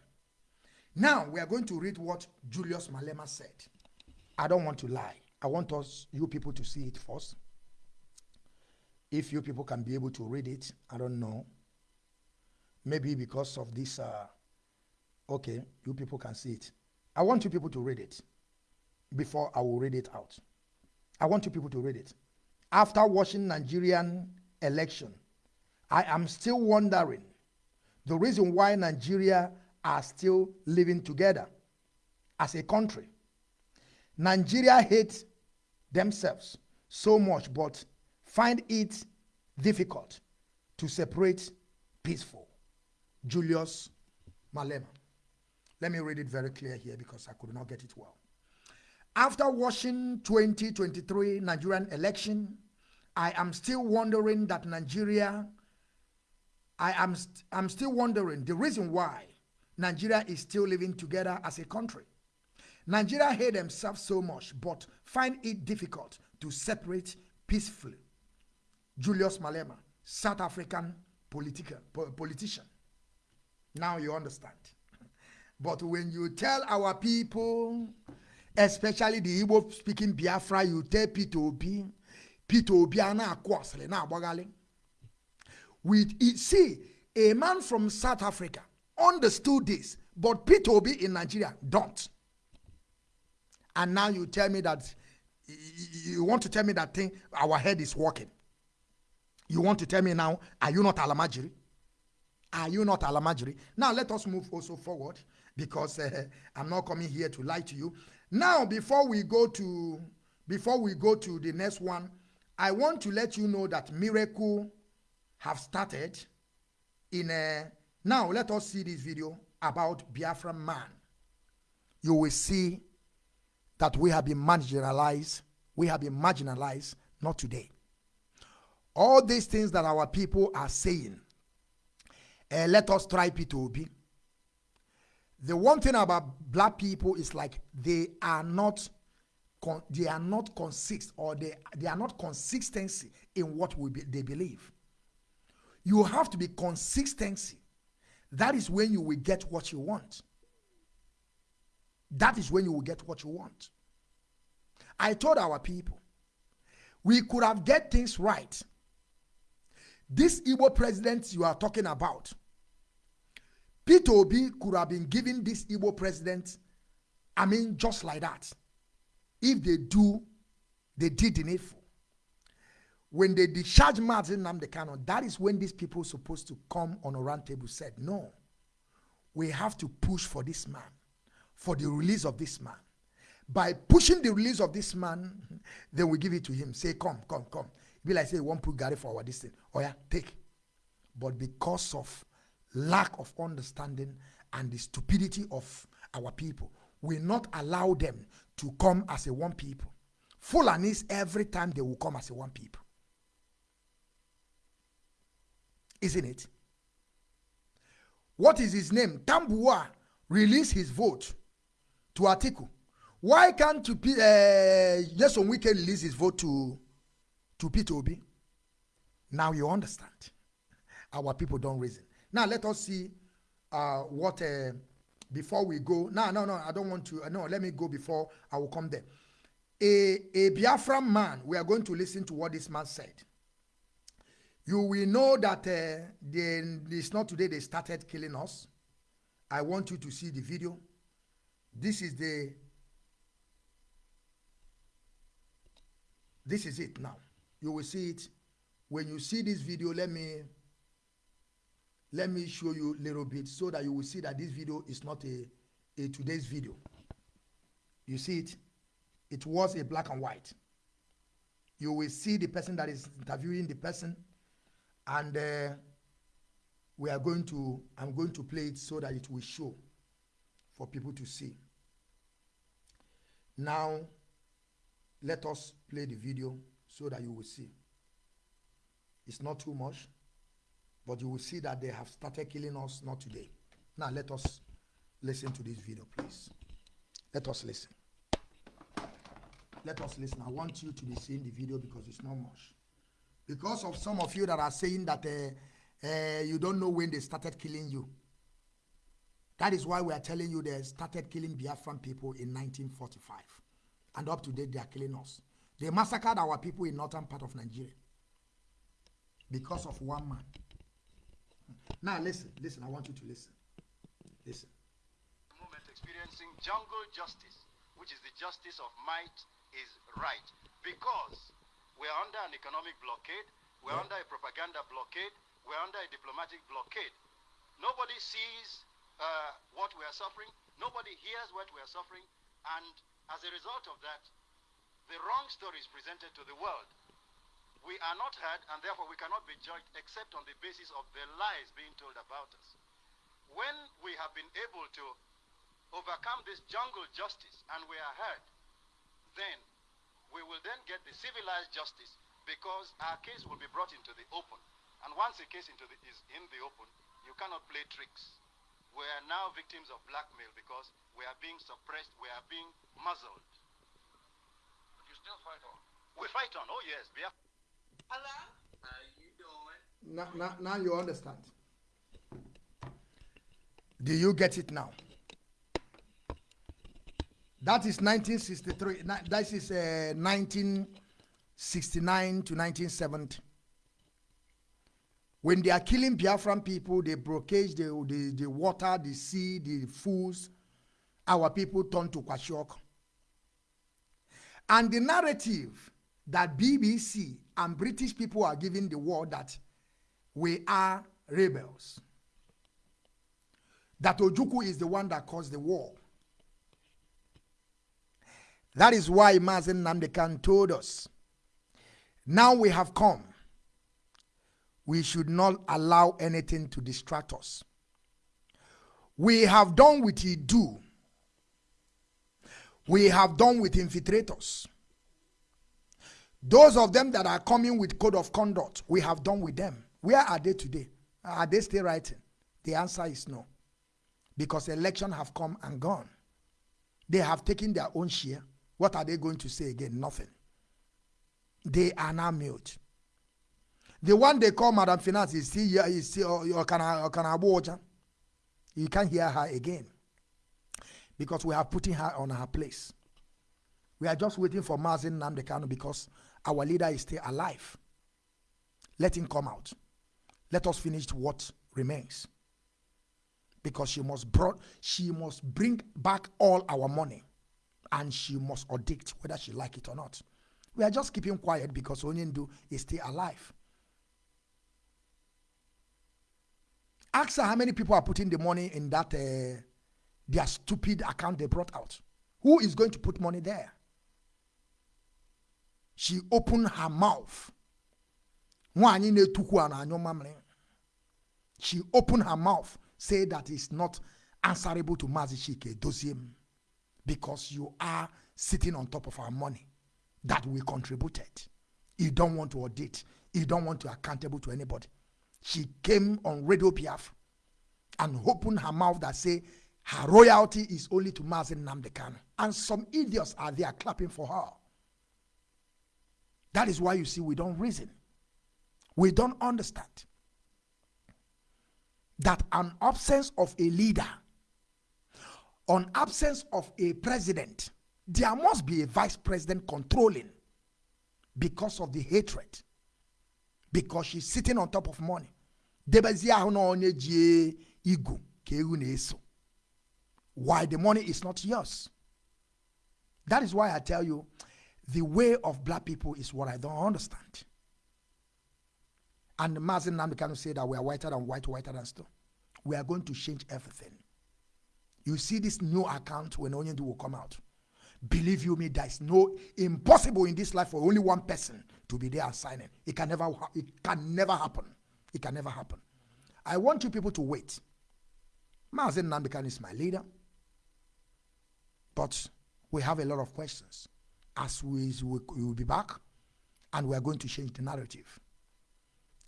Now we are going to read what Julius Malema said. I don't want to lie. I want us, you people, to see it first. If you people can be able to read it, I don't know. Maybe because of this, uh, okay, you people can see it. I want you people to read it before I will read it out. I want you people to read it. After watching Nigerian election, I am still wondering the reason why Nigeria are still living together as a country. Nigeria hates themselves so much, but find it difficult to separate peaceful. Julius Malema. Let me read it very clear here because I could not get it well. After watching 2023 Nigerian election, I am still wondering that Nigeria, I am st- I'm still wondering the reason why Nigeria is still living together as a country. Nigeria hate themselves so much, but find it difficult to separate peacefully. Julius Malema, South African political, po- politician. Now you understand. *laughs* But when you tell our people, especially the Igbo speaking Biafra, you tell Peter Obi, Peter Obi ana akwasle na agbagali. With it, see, a man from South Africa understood this, but Peter Obi in Nigeria don't. And now you tell me that you want to tell me that thing, our head is working. You want to tell me now, are you not Alamajiri? Are you not Alamajiri? Now let us move also forward because uh, *laughs* I'm not coming here to lie to you. Now, before we go to before we go to the next one, I want to let you know that miracle have started in a now let us see this video about Biafran man. You will see that we have been marginalized. We have been marginalized, not today. All these things that our people are saying, eh, let us try P2B. The one thing about black people is like they are not they are not consist or they, they are not consistency in what we be, they believe. You have to be consistency. That is when you will get what you want. That is when you will get what you want. I told our people, we could have get things right. This Igbo president you are talking about, Peter Obi could have been given this Igbo president, I mean, just like that. If they do, they did the needful. When they discharge Mazi Nnamdi Kanu, that is when these people supposed to come on a round table said, no, we have to push for this man, for the release of this man. By pushing the release of this man, *laughs* then we give it to him. Say, come, come, come. Be like say, one put Gary for our thing. Oh yeah, take. But because of lack of understanding and the stupidity of our people, we not allow them to come as a one people. Full and Fulanis every time they will come as a one people. Isn't it? What is his name? Tambuwal released his vote to Atiku. Why can't you, uh, Jason Wike release his vote to, to Peter Obi? Now you understand. *laughs* Our people don't reason. Now let us see uh, what, uh, before we go. No, no, no, I don't want to. No, let me go before I will come there. A, a Biafran man, we are going to listen to what this man said. You will know that uh, they, it's not today they started killing us. I want you to see the video. This is the this is it now. You will see it. When you see this video let me let me show you a little bit so that you will see that this video is not a a today's video. You see it? It was a black and white. You will see the person that is interviewing the person and uh, we are going to i'm going to play it so that it will show for people to see now let us play the video so that you will see. It's not too much, but you will see that they have started killing us not today. Now let us listen to this video, please. Let us listen. Let us listen. I want you to be seeing the video because it's not much. Because of some of you that are saying that uh, uh, you don't know when they started killing you. That is why we are telling you they started killing Biafran people in 1945 and up to date they are killing us. They massacred our people in northern part of Nigeria because of one man. Now listen, listen, I want you to listen. Listen. moment experiencing jungle justice, which is the justice of might is right. Because we're under an economic blockade, we're under a propaganda blockade, we're under a diplomatic blockade. Nobody sees uh, what we are suffering, nobody hears what we are suffering, and as a result of that, the wrong story is presented to the world. We are not heard, and therefore we cannot be judged except on the basis of the lies being told about us. When we have been able to overcome this jungle justice and we are heard, then we will then get the civilized justice because our case will be brought into the open. And once a case into the, is in the open, you cannot play tricks. We are now victims of blackmail because we are being suppressed, we are being muzzled. But you still fight on. We fight on, oh yes, Biafra. Hello? How you doing? Now, now, now you understand. Do you get it now? That is 1963. na- That is uh, 1969 to 1970. When they are killing Biafran people, they blockade the, the, the water, the sea, the foods. Our people turn to Kwashiorkor. And the narrative that BBC and British people are giving the world that we are rebels. That Ojukwu is the one that caused the war. That is why Mazi Nnamdi Kanu told us, now we have come. We should not allow anything to distract us. We have done with Idu. We have done with infiltrators. Those of them that are coming with code of conduct, we have done with them. Where are they today? Are they still writing? The answer is no. Because election have come and gone. They have taken their own share. What are they going to say again? Nothing. They are now mute. The one they call Madam Finance is still here, is still uh, or can uh, I or can I watch her? You can't hear her again. Because we are putting her on her place. We are just waiting for Mazi Nnamdi Kanu because our leader is still alive. Let him come out. Let us finish what remains. Because she must brought, she must bring back all our money and she must audit whether she like it or not. We are just keeping quiet because Onyendu is still alive. Ask her how many people are putting the money in that uh, their stupid account they brought out. Who is going to put money there? She opened her mouth. She opened her mouth, say that it's not answerable to Mazi Chika Edoziem because you are sitting on top of our money that we contributed. You don't want to audit. You don't want to accountable to anybody. She came on Radio Biafra and opened her mouth that say her royalty is only to Mazi Nnamdi Kanu. And some idiots are there clapping for her. That is why you see we don't reason. We don't understand that an absence of a leader, an absence of a president, there must be a vice president controlling because of the hatred. Because she's sitting on top of money. Debezi ahụ na onye ji igu ka ewu na-eso. Why the money is not yours. That is why I tell you, the way of black people is what I don't understand. And Mazi Nnamdi Kanu say that we are whiter than white, whiter than stone. We are going to change everything. You see this new account when Onyendu will come out. Believe you me, there is no impossible in this life for only one person to be there and signing. It can never, it can never happen. It can never happen. I want you people to wait. Mazi Nnamdi Kanu is my leader, but we have a lot of questions. As we, we will be back, and we are going to change the narrative.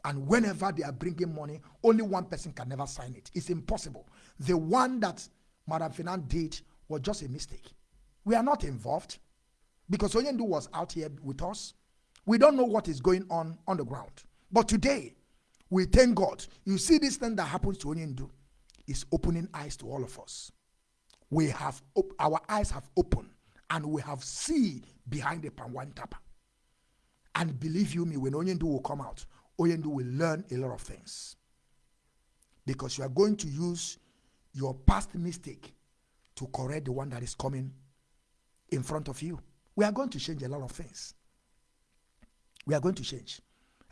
And whenever they are bringing money, only one person can never sign it. It's impossible. The one that Madam Finan did was just a mistake. We are not involved because Onyendu was out here with us. We don't know what is going on on the ground. But today, we thank God. You see this thing that happens to Onyendu is opening eyes to all of us. We have our eyes have opened and we have seen behind the Pangwan Tapa. And believe you me, when Onyendu will come out, Onyendu will learn a lot of things. Because you are going to use your past mistake to correct the one that is coming in front of you. We are going to change a lot of things. We are going to change.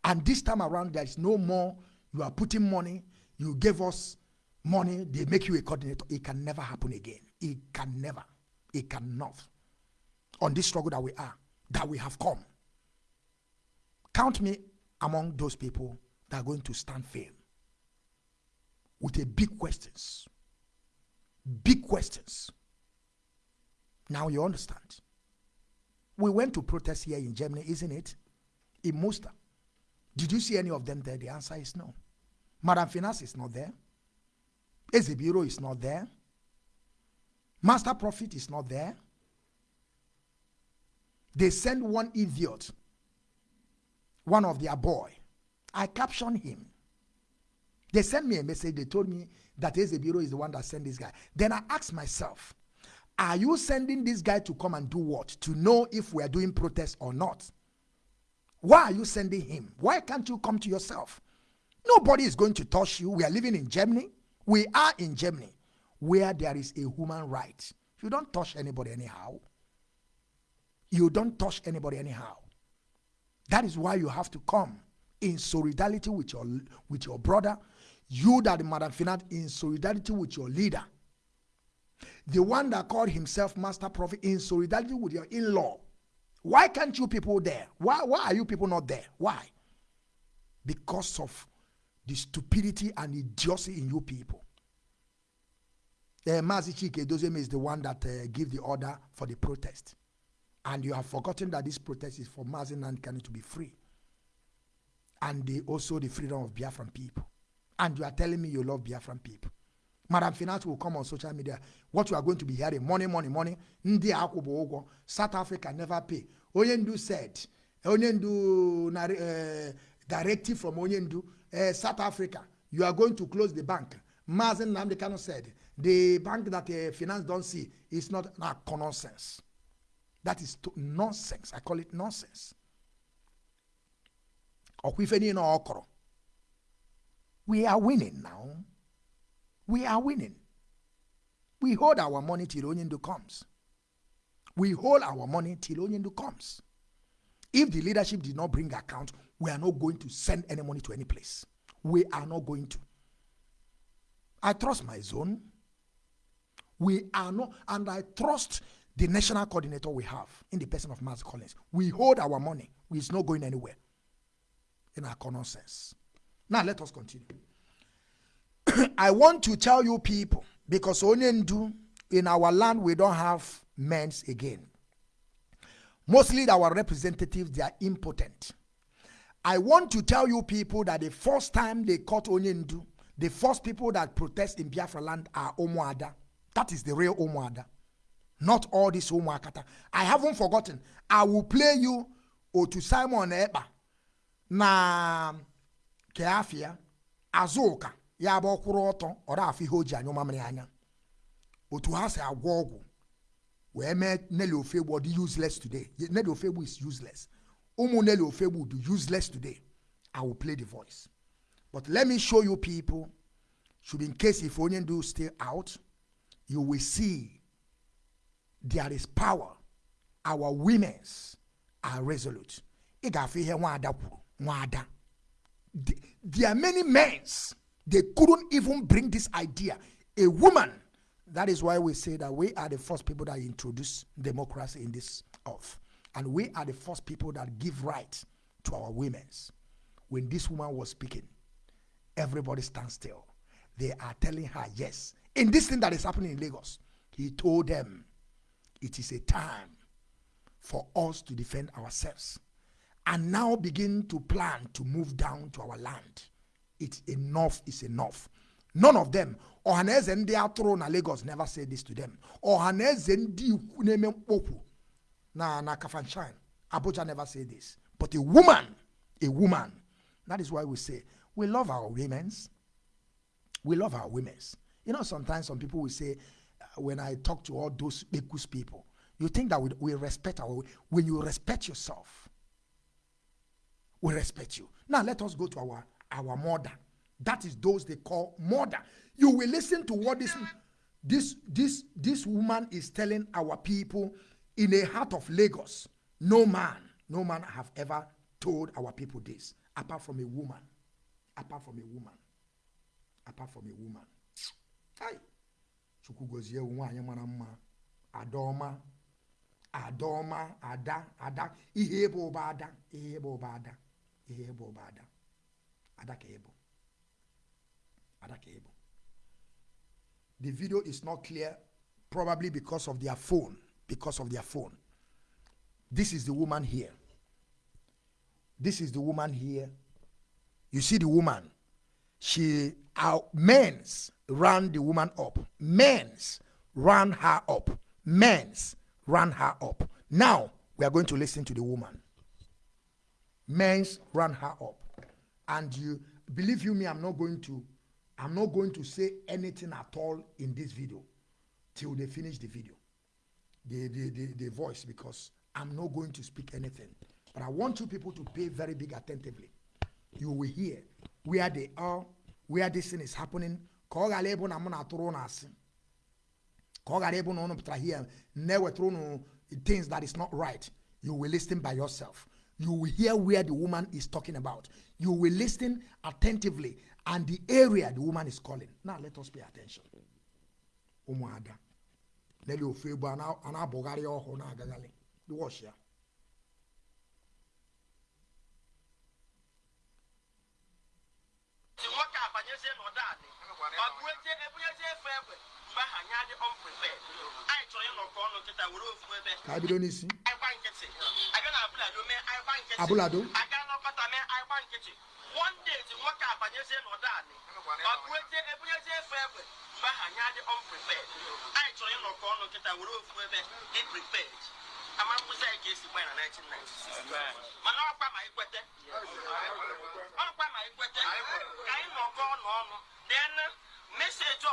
And this time around, there is no more, you are putting money, you gave us money, they make you a coordinator. It can never happen again. It can never. It cannot. On this struggle that we are, that we have come. Count me among those people that are going to stand firm with a big questions. Big questions. Now you understand. We went to protest here in Germany, isn't it? in Musta. Did you see any of them there? The answer is no. Madam Finance is not there. Ezebiro is not there. Master Prophet is not there. They send one idiot, one of their boy. I captioned him. They sent me a message. They told me that Ezebiro is the one that sent this guy. Then I asked myself, are you sending this guy to come and do what? To know if we are doing protest or not. Why are you sending him? Why can't you come to yourself? Nobody is going to touch you. We are living in Germany. We are in Germany where there is a human right. You don't touch anybody anyhow. You don't touch anybody anyhow. That is why you have to come in solidarity with your with your brother. You that Madam Finat in solidarity with your leader. The one that called himself Master Prophet in solidarity with your in-law. Why can't you people there? Why, why are you people not there? Why? Because of the stupidity and idiocy in you people. Uh, Mazi Chika Edoziem is the one that uh, gave the order for the protest. And you have forgotten that this protest is for Mazi Nnamdi Kanu to be free. And the, also the freedom of Biafran people. And you are telling me you love Biafran people. Madam Finance will come on social media. What you are going to be hearing, money, money, money. Ndi akwụbụ South Africa never pay. Onyendu said, Onyendu uh, directive from Onyendu, uh, South Africa, you are going to close the bank. Mazi Nnamdi Kanu said, the bank that uh, finance don't see is not nah, nonsense. That is nonsense. I call it nonsense. We are winning now. We are winning. We hold our money till Onyendu comes. We hold our money till Onyendu comes. If the leadership did not bring account, we are not going to send any money to any place. We are not going to. I trust my zone. We are not, and I trust the national coordinator we have in the person of Master Collins. We hold our money. It's not going anywhere in our common sense. Now let us continue. *coughs* I want to tell you people, because Onyendu, in our land, we don't have men's again. Mostly our representatives, they are impotent. I want to tell you people that the first time they caught Onyendu, the first people that protest in Biafra land are Omoada. That is the real Omoada. Not all this Omoakata. I haven't forgotten. I will play you Otu Simon Eba na Keafia Azuka ya bụ ọkwụrụ ọtọ ọ afọ ihe o ji anyụ mamịrị anya. Otu ha si agwọ ọgwụ wee mee Nelly Ofegbu ọ dị useless today. Nelly Ofegbu is useless. Ụmụ Nelly Ofegbu do useless today. I will play the voice. But let me show you people should in case if onye do stay out you will see there is power. Our women's are resolute. Ị ga-afụ ihe nwaada kwuru nwaada. There are many men's they couldn't even bring this idea. A woman. That is why we say that we are the first people that introduce democracy in this earth. And we are the first people that give right to our women's. When this woman was speaking, everybody stands still. They are telling her, yes. In this thing that is happening in Lagos, he told them, it is a time for us to defend ourselves and now begin to plan to move down to our land it's enough is enough. None of them. Ọhaneze ndị atụrụ na lagos never say this to them. Ọhaneze ndị ikwu na-eme mkpokwu na na kafanchan abuja never say this. But a woman a woman that is why we say we love our women's. We love our women's. You know sometimes some people will say uh, when i talk to all those bekus people you think that we, we respect our when you respect yourself we respect you. Now let us go to our our mother. That is those they call mother. You will listen to what this this this this woman is telling our people in the heart of Lagos. No man, no man have ever told our people this, apart from a woman. Apart from a woman. Apart from a woman. Hi. Chukwugozie nwanyị mara mma. Adoma. Adoma. Ada. Ada. Ihe bụ ụba ada. Ihe bụ ụba ada. Ihe bụ ụba ada. Adakebo. Adakebo. The video is not clear, probably because of their phone. Because of their phone. This is the woman here. This is the woman here. You see the woman. She, our men's ran the woman up. Men's ran her up. Men's ran her up. Now we are going to listen to the woman. Men's ran her up. And you believe you me, I'm not going to, I'm not going to say anything at all in this video till they finish the video. The, the, the, the voice because I'm not going to speak anything. But I want you people to pay very big attentively. You will hear where they are, where this thing is happening. Ka ọ ghara ịbụ na mụ na-atụrụ unu asị. Ka things that is not right. You will listen by yourself. You will hear where the woman is talking about. You will listen attentively and the area the woman is calling. Now let us pay attention. Ụmụada. Lele ofu egbu a na- a na-abụgharị ọhụụ na-agagharị. The wash ya. si nwoke a banyezie n'ụdọ adị ọ gụezie ebunyezie efe egbe mgbe aha anyị adị unprepared anyị chọrọ ịnọkọ ọnụ nkịta were ofu ebe Ka anyị bido n'isi. Nkịtị na abụlado mee anyị gba nkịtị Abụlado? si nwoke a banyezie n'ụdọ adị ọ gụezie ebunyezie efe egbe mgbe aha anyị adị unprepared chọrọ ịnọkọ ọnụ nkịta were ofu ebe dị prepared ama mkpụzi anyị ga-esi gba ya na 1996 mana ọkwa ma ikwete ọkwa ma ikwete ka anyị nọkọ ọnụ ọnụ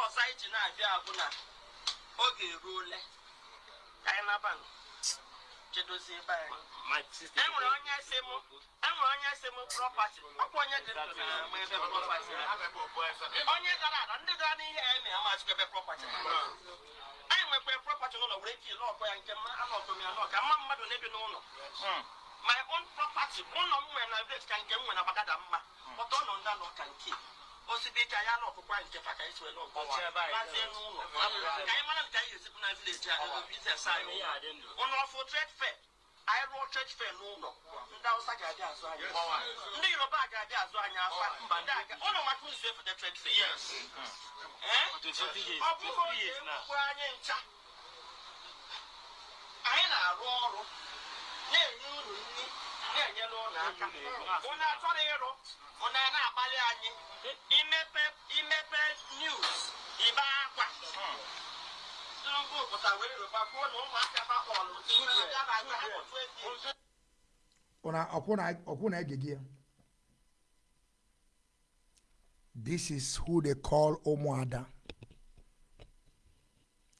ọzọ anyị ji na-abịa bụ na oge eruole ka anyị naba nụ. Jedozie anyị. Enwere onye si mụ enwere onye si mụ prọpati ọkwa onye dị ndụ na-ama ebe prọpati onye dara ada ndị dara n'ihe ya amachikwa ebe prọpati anyị nwekwa prọpati n'ụlọ were ike ile ya nke mma anọkọ m ya nọ ka mma mmadụ na-ebi n'ụlọ. My own property ụlọ m nwere na village ka nke m nwere na bagada mma. Ọtọ nọ ndị anọ ka nke osibe ike anyị ọkụkọ anyị nke fa ka anyị si lazie n'ụlọ. Ka anyị mara nke anyị ga-ezipụ na village anyị biznes anyị. ụlọ ọfụ trade fair. Anyị rụọ trade fair n'ụlọ. Ndị Hausa ga-abịa azụ anyị. Ndị Yoruba ga-abịa azụ anyị afa. Mba ndị aga ụlọ maka isi efete trade fair. Ọ bụghị oge ekwukwe anyị ncha. Anyị na-arụ ọrụ na-enye unu nri. Na-enyere ụlọ aka ụnụ achọrọ ịrụ ụnụ a na-akpali anyị imepe imepe news ibe akwa Tinubu pụta wee rụba kwuo na ụmụaka bakpọlụ Tinubu ya na-aga ha bụ 20 Una ọkwụna ọkwụna egege ya. This is who they call Omoada.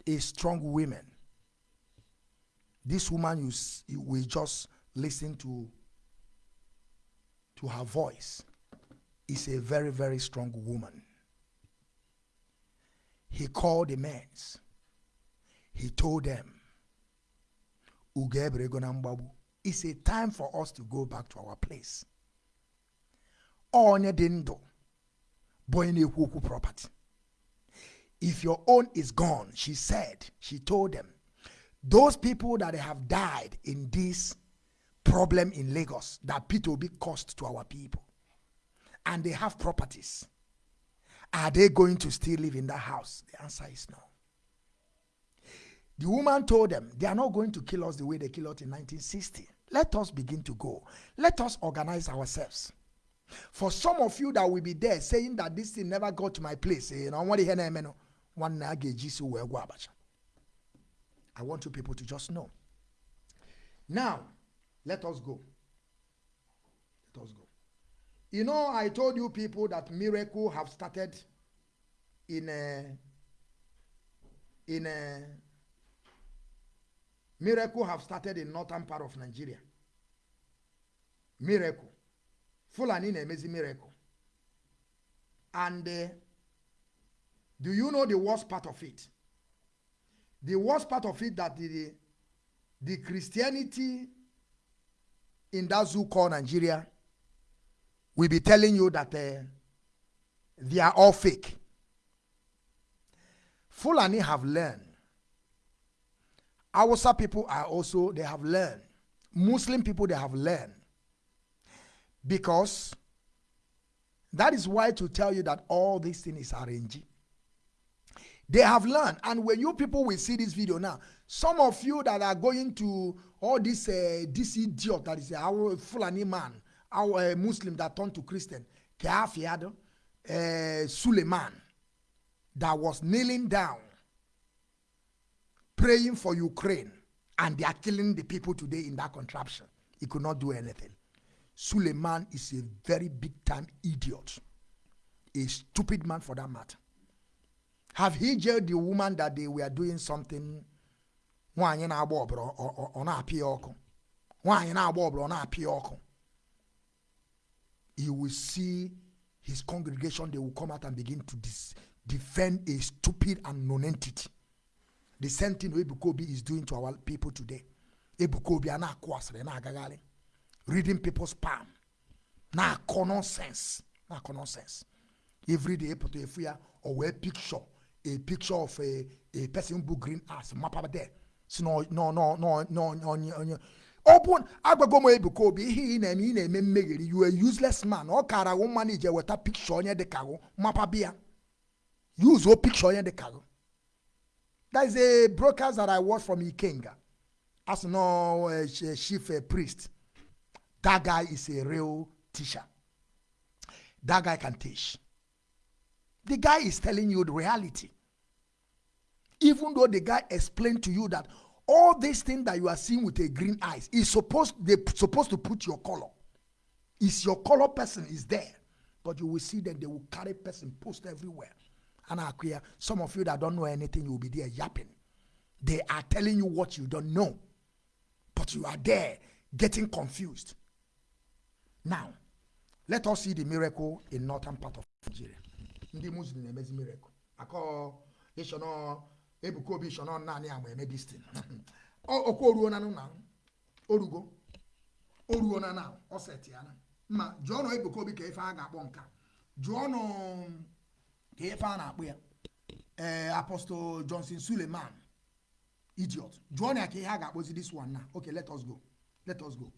A strong woman. This woman you, s- you will just listen to to her voice is a very very strong woman. He called the men. He told them. It's a time for us to go back to our place. Onye onye na-ekwu property. If your own is gone, she said, she told them, those people that have died in this problem in Lagos that Peter Obi caused to our people, and they have properties, are they going to still live in that house? The answer is no. The woman told them, they are not going to kill us the way they killed us in 1960. Let us begin to go. Let us organize ourselves. For some of you that will be there saying that this thing never got to my place, eh, eh. I want you people to just know. Now, let us go. Let us go. You know, I told you people that miracle have started in a, in a, miracle have started in northern part of Nigeria. Miracle. Fulani na-emezi miracle. And uh, do you know the worst part of it? The worst part of it that the, the Christianity in that zoo called Nigeria will be telling you that uh, they are all fake. Fulani have learned. Hausa people are also, they have learned. Muslim people, they have learned. Because that is why to tell you that all this thing is RNG. They have learned. And when you people will see this video now, some of you that are going to all this uh, this idiot that is a Fulani man, our uh, Muslim that turned to Christian, Keafiado, uh, Suleiman, that was kneeling down, praying for Ukraine, and they are killing the people today in that contraption. He could not do anything. Suleiman is a very big time idiot, a stupid man for that matter. Have he jailed the woman that they were doing something? Nwaanyị na-agba ọbara ọ- na-apị ya ọkụ. Nwaanyị na-agba ọbara ọ na-apị ọkụ. You will see his congregation they will come out and begin to defend a stupid and non-entity. The same thing Ebuka Obi is doing to our people today. Ebuka Obi a na-akụ asịrị na-agagharị. Reading people's palm. Na-akọ nonsense. Na-akọ nonsense. Every day pụta efu ya or wee picture a picture of a, a person who green ass mapa there si no no no no no onye onye ọ bụ agwago m ebuka obi ihe ị na-eme ị na-eme mmegheri you a useless man. Ọ kara wụ mmanụ ije weta picture onye dị ka gụ mapa bịa. Use o picture onye dị ka gụ that is a broadcast that i watch from ikenga. As no uh, chief uh, priest. That guy is a real teacher. That guy can teach. The guy is telling you the reality. Even though the guy explained to you that all these things that you are seeing with a green eyes is supposed they supposed to put your color. Is your color person is there, but you will see that they will carry person post everywhere. And I clear some of you that don't know anything, you will be there yapping. They are telling you what you don't know, but you are there getting confused. Now, let us see the miracle in northern part of Nigeria. ndị muslim na-emezi miracle akọ ịshọnọ ebuka obi ịshọnọ naanị ama eme distin *laughs* ọkwa oruo na na orugo oruo na na ọ setiana ma jụọ nọ ebuka obi ka ife a ga-akpọ nka jụọ nọ ka ife a na-akpọ ya. Ee apostle johnson suleman idiot. Jụọ na ya ka ihe a ga-akpọzi this one na. Okay let go. Let go.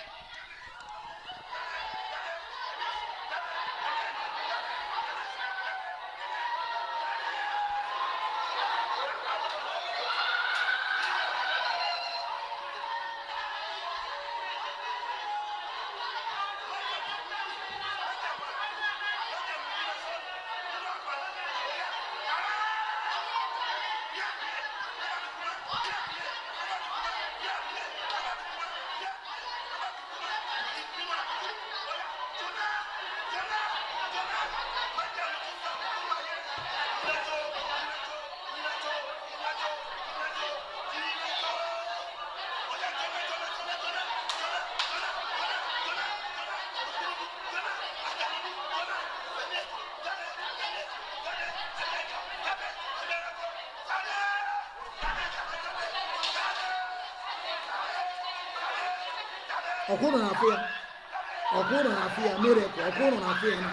Ya miracle ọkwụrụ na-afụ ya na.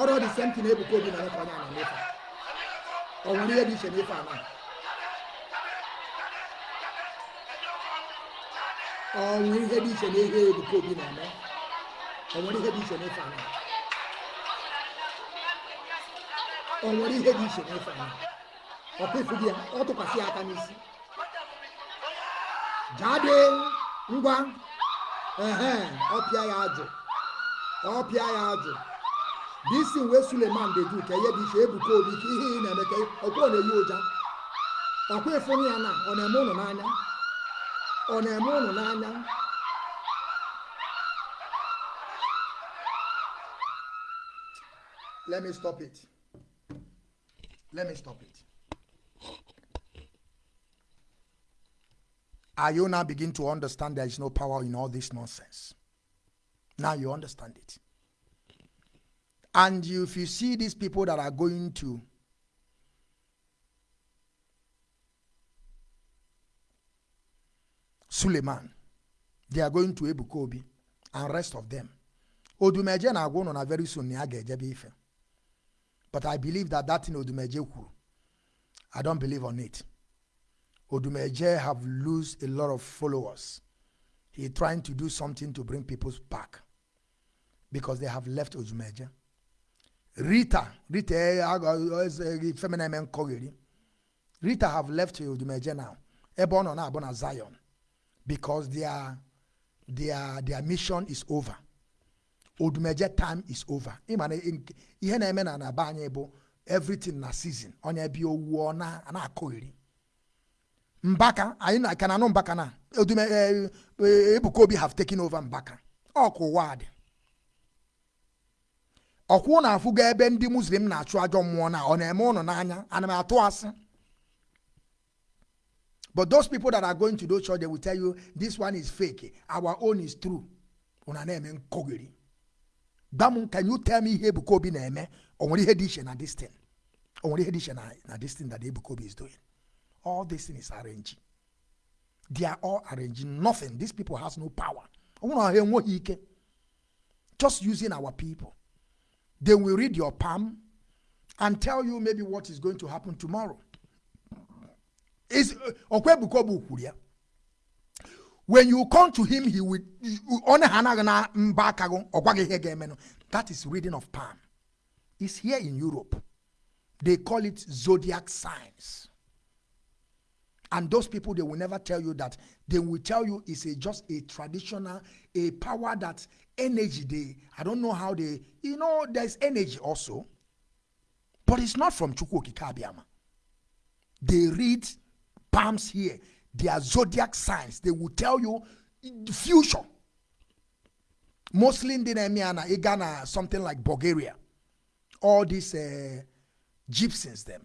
Ọrụ dị same thing ebuka obi na-eme ka onye ana n'efe ọ nwere ihe dị iche n'ife ana ọ nwere ihe dị iche n'ihe ebuka obi na-eme ọ nwere ihe dị iche n'ife ana ọ nwere ihe dị iche n'ife ana ifu gị ya ọ tụkwasị aka n'isi jade ngwa ọpịa ya ajụ ọpịa ya ajụ bisi wee suleman dedu ka ihe dị iche ebuka obi ka ihe ị na-eme ka ọkwa ọ na-eyi ụja ọkwa ịfụrụ ya na ọ na-eme ụnụ n'anya. Ọ na-eme ụnụ n'anya. Let me stop it. Let me stop it. Are you now begin to understand there is no power in all this nonsense? Now you understand it. And if you see these people that are going to Suleman, they are going to Ebuka Obi and rest of them. Odumeje na agwa na very soon ife. But I believe that that thing Odumeje kwuru, I don't believe on it. Odumeje have lose a lot of followers. He trying to do something to bring people back because they have left Odumeje. Rita, Rita, eh, eh, eh, feminine men kogeri. Rita have left Odumeje now. Ebon on Abona Zion because their their their mission is over. odumeje time is over ihe na-eme na na be anyị bụ everything na season onye bịa owuo na na-akụghịrị mbaka anyị na ka na anụ mbaka na ebuka obi have taken over mbaka ọkụ ụwa ọkwụ na-afụgo ebe ndị muslim na-achụ ajọ mmụọ na ọ na-eme ụnụ n'anya ana m atụ asị. But those people that are going to those church they will tell you this one is fake. Our own is true. Ụna na-eme nkọgịrị. Gwa can you tell me ihe ebuka na-eme. O nwere ihe dị iche na this thing. O nwere ihe dị iche na na this thing that ebuka obi is doing. All this thing is arranging they are all arranging nothing. These people has no power. Ọ nwere ha enweghị ike. Just using our people they will read your palm and tell you maybe what is going to happen tomorrow. Is uh, ya when you come to him he will that is reading of palm. Is here in europe. They call it zodiac signs. And those people they will never tell you that. They will tell you it's a just a traditional a power that energy they i don't know how they you know there's energy also but it's not from chukwu okike they read palms here. They are zodiac signs. They will tell you the future. Mostly ndị na-eme ya na ịga something like bulgaria. All these uh, gypsies them.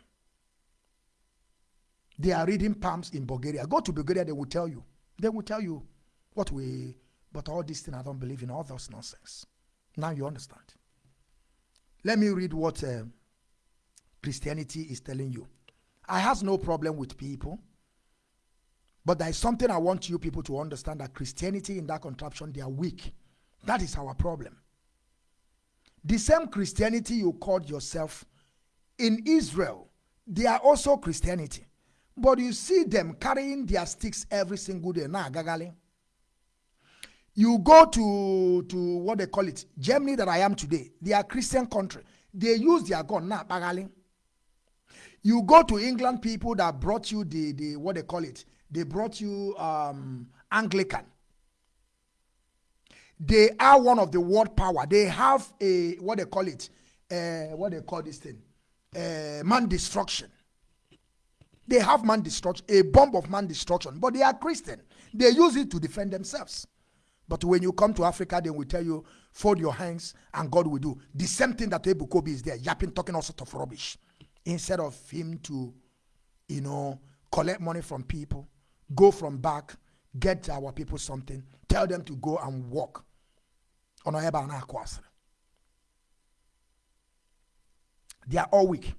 They are reading palms in bulgaria. Go to bulgaria they will tell you. They will tell you what we but all this thing i don't believe in all those nonsense now you understand let me read what uh, christianity is telling you i has no problem with people but there is something I want you people to understand that Christianity in that contraption, they are weak. That is our problem. The same Christianity you called yourself in Israel, they are also Christianity. But you see them carrying their sticks every single day. Nah, gagali. You go to, to what they call it, Germany that I am today, they are Christian country. They use their gun. Nah, bagali. You go to England, people that brought you the, the what they call it, they brought you um, Anglican. They are one of the world power. They have a what they call it, uh, what they call this thing, uh, man destruction. They have man destruction, a bomb of man destruction, but they are Christian. They use it to defend themselves. But when you come to Africa, they will tell you, fold your hands and God will do. The same thing that Ebuka Obi is there, yapping, talking all sort of rubbish. Instead of him to, you know, collect money from people, go from back, get our people something, tell them to go and na-akụ. They are all weak.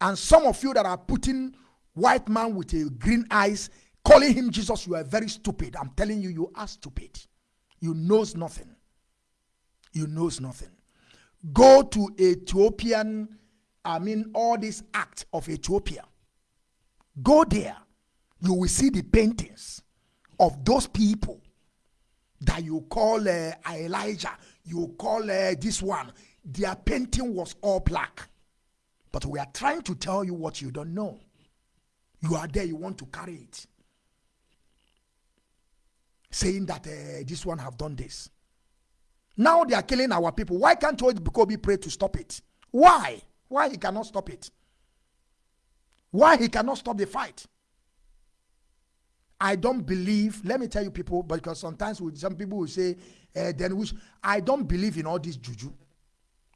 And some of you that are putting white man with a green eyes, calling him Jesus, you are very stupid. I'm telling you, you are stupid. You knows nothing. You knows nothing. Go to Ethiopian, I mean, all this act of Ethiopia. Go there. You will see the paintings of those people that you call uh, Elijah, you call uh, this one. Their painting was all black. But we are trying to tell you what you don't know. You are there, you want to carry it. Saying that uh, this one have done this. Now they are killing our people. Why can't Kobe pray to stop it? Why? Why he cannot stop it? Why he cannot stop the fight? I don't believe, let me tell you people, because sometimes with some people will say, uh, then which I don't believe in all this juju.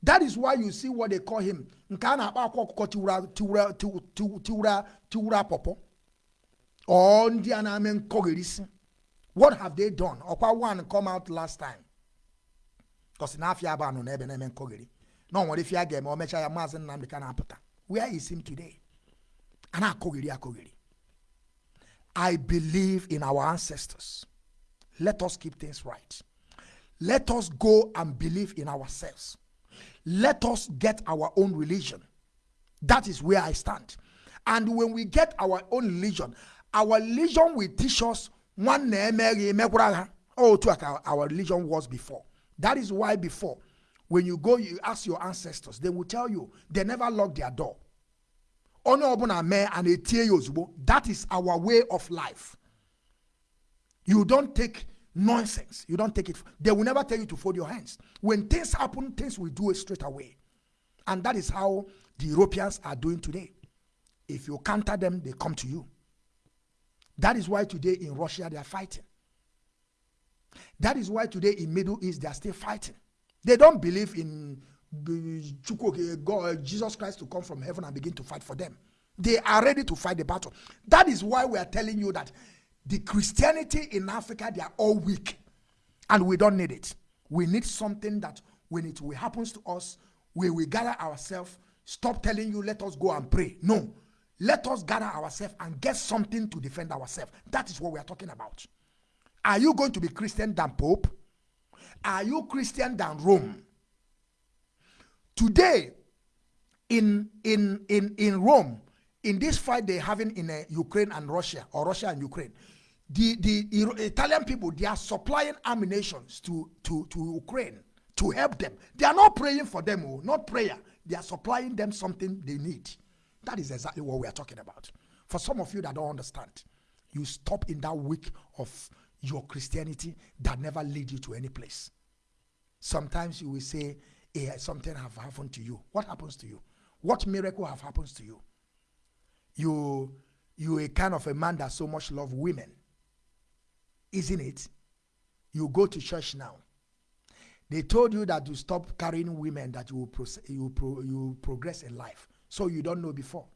That is why you see what they call him. Nke a na-akpọ akwa ọkụkọ tiwura tiwura tiw- tiw- tiwura. Or. What have they done? Ọkwa one come out last time. Because n'afịa abụ anọ n'ebe na-eme nkọgheri. Na o nwere ife a ga-eme o mechaa ya maazị. Where is him today? A na-akọgheri akọgheri. I believe in our ancestors. Let us keep things right. Let us go and believe in ourselves. Let us get our own religion. That is where I stand. And when we get our own religion, our religion will teach us one eh, eh, oh to our, our religion was before. That is why before, when you go, you ask your ancestors, they will tell you they never lock their door. onye ọbụla mee a na-etie ya ozugbo that is our way of life you don't take nonsense. You don't take it. They will never tell you to fold your hands. When things happen, things will do it straight away. And that is how the Europeans are doing today. If you counter them, they come to you. That is why today in Russia they are fighting. That is why today in Middle East they are still fighting. They don't believe in God, uh, Jesus Christ to come from heaven and begin to fight for them. They are ready to fight the battle. That is why we are telling you that the Christianity in Africa, they are all weak. And we don't need it. We need something that when it happens to us, we will gather ourselves, stop telling you, let us go and pray. No. Let us gather ourselves and get something to defend ourselves. That is what we are talking about. Are you going to be Christian than Pope? Are you Christian than Rome? Today, in in in in Rome, in this fight they're having in uh, Ukraine and Russia, or Russia and Ukraine, the the Italian people they are supplying ammunition to to to Ukraine to help them. They are not praying for them, oh, not prayer. They are supplying them something they need. That is exactly what we are talking about. For some of you that don't understand, you stop in that week of your Christianity that never lead you to any place. Sometimes you will say, hey, something have happened to you. What happens to you? What miracle have happened to you? You you a kind of a man that so much love women. Isn't it? You go to church now. They told you that you stop carrying women that you will you, pro- you progress in life. So you don't know before.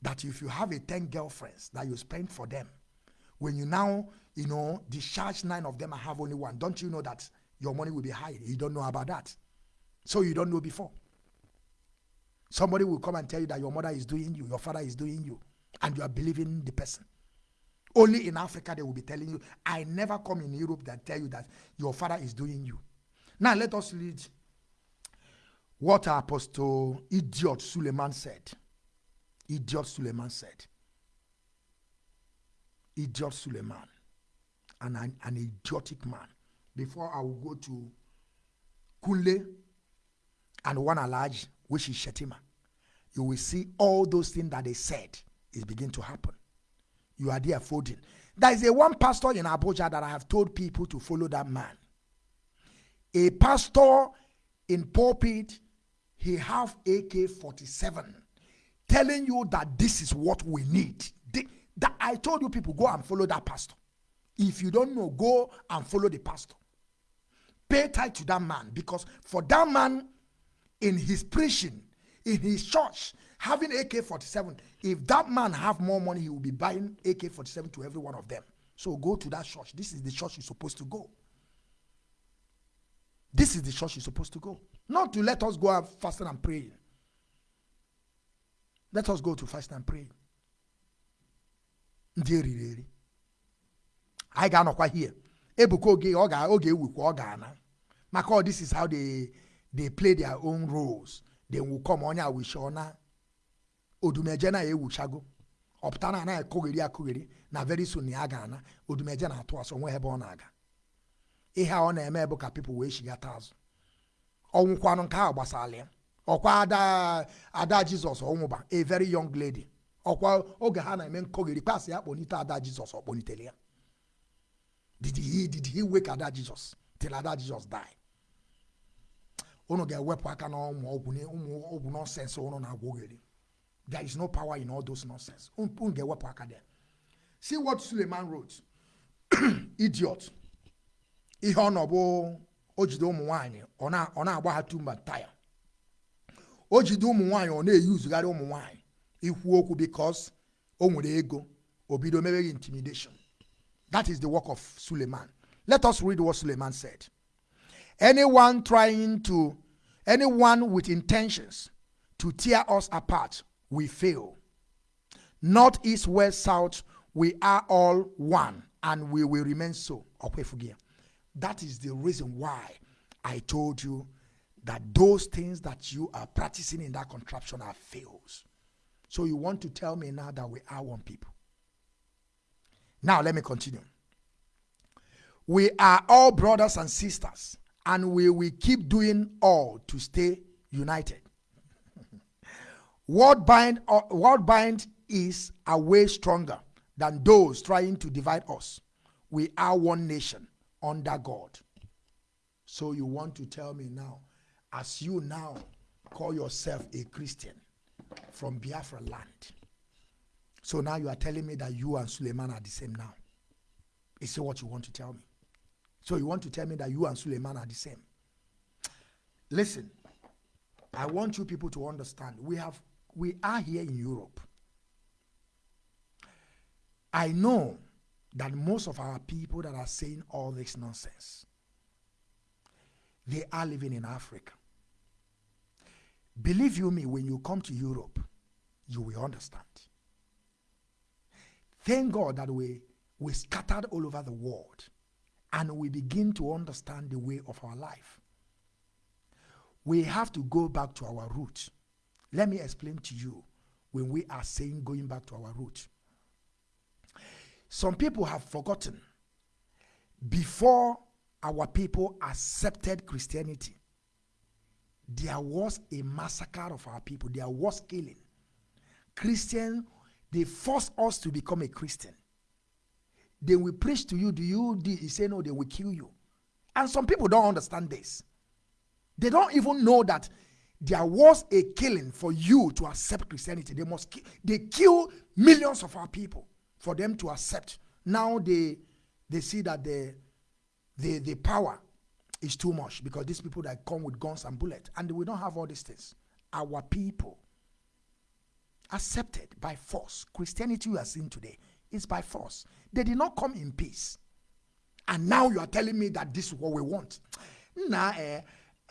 That if you have a 10 girlfriends that you spend for them, when you now, you know, discharge nine of them and have only one, don't you know that your money will be high? You don't know about that. So you don't know before. Somebody will come and tell you that your mother is doing you, your father is doing you, and you are believing the person. Only in Africa they will be telling you. I never come in Europe that tell you that your father is doing you. Now let us read what Apostle Idiot Suleman said. Idiot Suleman said. Idiot Suleman. And an, an idiotic man. Before I will go to Kunle and one Alaj, which is Shettima, you will see all those things that they said is begin to happen. You are there folding. There is a one pastor in Abuja that I have told people to follow that man. A pastor in pulpit he have AK-47 telling you that this is what we need. The, that I told you people go and follow that pastor. If you don't know, go and follow the pastor. Pay tight to that man because for that man in his preaching, in his church, having AK-47, if that man have more money, he will be buying AK-47 to every one of them. So go to that church. This is the church you're supposed to go. This is the church you're supposed to go. Not to let us go out fasting and praying. Let us go to fast and pray. ndị eriri eri. Anyị ga-anọkwa here. Ebuka oge ọ ga oge ewukwa ọ ga-ana. Maka this is how they they play their own roles. They will come onye awishi ọna odumeje na ewuchago. Ọpụta na anaghị akụgheri akụgheri. Na very soon ya ga-ana. Odumeje na-atụ asọ nwe ebe na-aga ihe a ọ na-eme bụ ka people wee chigata azụ ọnwụkwanụ nke ahụ gbasara ya. Ọkwa ada ada jizọs ọnwụba a very young lady. Ọkwa oge ha na-eme nkọgheri pasị ya kpọnite ada jizọs ọ kpọnitere ya. Did he did he wake ada jizọs till ada jizọs die? Unu ga-ewepụ aka na ọgwụ ọgwụ nọnsensị unu na-agwa ogheri. There is no power in all those nonsense. Unu ga-ewepụ aka there. See what suleiman wrote. *clears throat* Idiot ihe ọ nọ bụ o jide ụmụ nwaanyị ọ na-agba ha tumba taya o jide ụmụ nwaanyị ọ na-eyi uzugharị ụmụ nwaanyị ikwu okwu because o nwere ego o bido meweghị intimidation. That is the work of suleiman. Let us read what suleiman said. Anyone trying to anyone with intentions to tear us apart we fail. North east west south we are all one and we will remain so. Okwefugia. That is the reason why i told you that those things that you are practicing in that contraption are fails so you want to tell me now that we are one people now let me continue we are all brothers and sisters and we will keep doing all to stay united. *laughs* what bind uh, what bind is a way stronger than those trying to divide us. we are one nation under God. So you want to tell me now, as you now call yourself a Christian from Biafra land. So now you are telling me that you and Suleman are the same now. Is it what you want to tell me? So you want to tell me that you and Suleman are the same? Listen, I want you people to understand. We have we are here in Europe. I know that most of our people that are saying all this nonsense, they are living in Africa. Believe you me, when you come to Europe, you will understand. Thank God that we, we scattered all over the world and we begin to understand the way of our life. We have to go back to our roots. Let me explain to you when we are saying going back to our roots. Some people have forgotten before our people accepted Christianity, there was a massacre of our people, there was killing. Christian, they forced us to become a Christian. They will preach to you, do you do you say no, they will kill you. And some people don't understand this. They don't even know that there was a killing for you to accept Christianity. They must ki- they kill millions of our people for them to accept. Now they they see that the the the power is too much because these people that come with guns and bullets and we don't have all these things. Our people accepted by force. Christianity you are seeing today is by force. They did not come in peace. And now you are telling me that this is what we want. Nah, eh,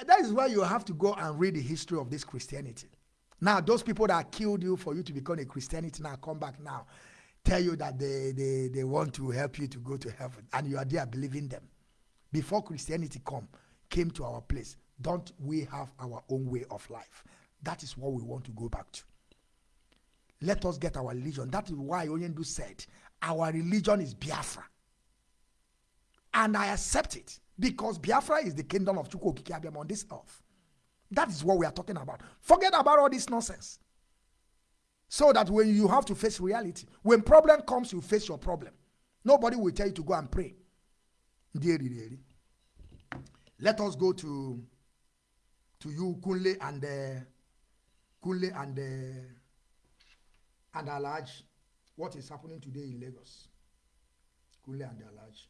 that is why you have to go and read the history of this Christianity. Now, those people that killed you for you to become a Christianity now come back now, tell you that they, they, they want to help you to go to heaven, and you are there believing them. Before Christianity come, came to our place, don't we have our own way of life? That is what we want to go back to. Let us get our religion. That is why Onyendu said, our religion is Biafra. And I accept it because Biafra is the kingdom of Chukwu Okike Abiam on this earth. That is what we are talking about. Forget about all this nonsense. So that when you have to face reality, when problem comes, you face your problem. Nobody will tell you to go and pray. Deary, deary. Let us go to to you, Kunle and uh, Kunle and uh, and Alaj. What is happening today in Lagos? Kunle and Alaj.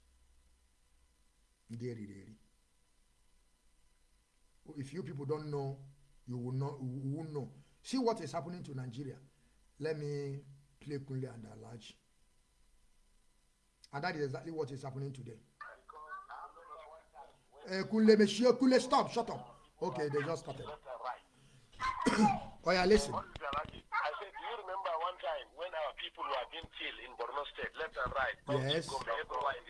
Deary, deary. If you people don't know, you will not you will know. See what is happening to Nigeria. Let me play Kunle and Alaj. And that is exactly what is happening today. Uh, Kunle, Monsieur, Kunle, stop, shut up. Okay, they just started. *coughs* oh yeah, listen. I said, do you remember one time when our people were being killed in Borno State, left and right? Yes.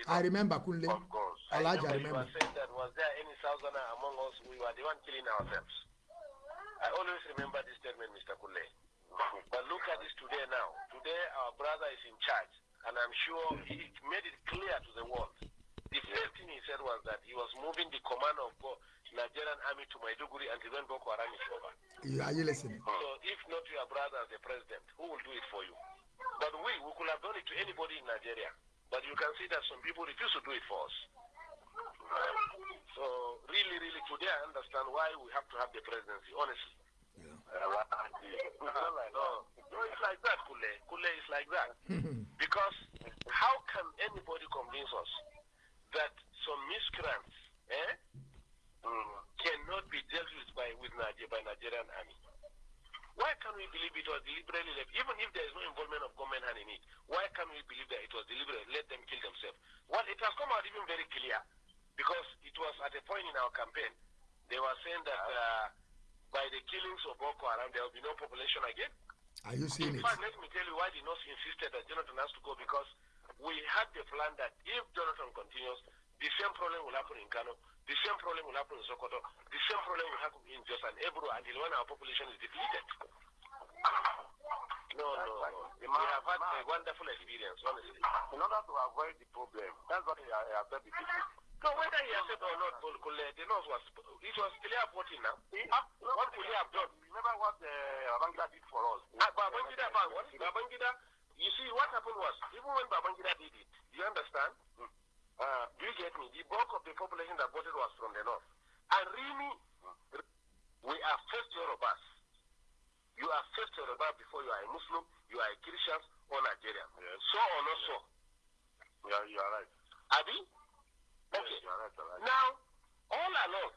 I remember Kunle. Of course. Elijah, I remember. You were saying that was there any southerner among us? We were the one killing ourselves. I always remember this statement, Mr. Kule. But look at this today now. Today our brother is in charge, and I'm sure he made it clear to the world. The first thing he said was that he was moving the command of Bo- Nigerian army to Maiduguri until when Boko Haram is over. Are you listening? So if not your brother as the president, who will do it for you? But we, we could have done it to anybody in Nigeria. But you can see that some people refuse to do it for us. So really, really, today I understand why we have to have the presidency, honestly. No, no, it's like that, Kule. Kule is like that. because how can anybody convince us that some miscreants eh, mm, cannot be dealt with by with Niger, by Nigerian army? Why can we believe it was deliberately left? Even if there is no involvement of government hand in it, why can we believe that it was deliberate? Let them kill themselves. Well, it has come out even very clear because it was at a point in our campaign they were saying that uh, by the killings of Boko Haram there will be no population again. Are you seeing In it? fact, let me tell you why the North insisted that Jonathan has to go because we had the plan that if Jonathan continues, the same problem will happen in Kano, the same problem will happen in Sokoto, the same problem will happen in Jos and Ebro until when our population is depleted. No, no, no. We have had a wonderful experience, honestly. In order to avoid the problem, that's what I have said the people. No, whether he accept or not, Paul Kule, the North was, it was clear voting now. Ah, what could he have done? Remember what uh, Babangida did for us? Ah, Babangida? Babangida, you see, what happened was, even when Babangida did it, you understand? Uh, do you get me? The bulk of the population that voted was from the north. And really, we are first Yorubas. You are first Yoruba before you are a Muslim, you are a Christian or Nigerian. Yes. So or not so? Yeah, you are right. Abi? Okay. Yes, you all right. Now, all along,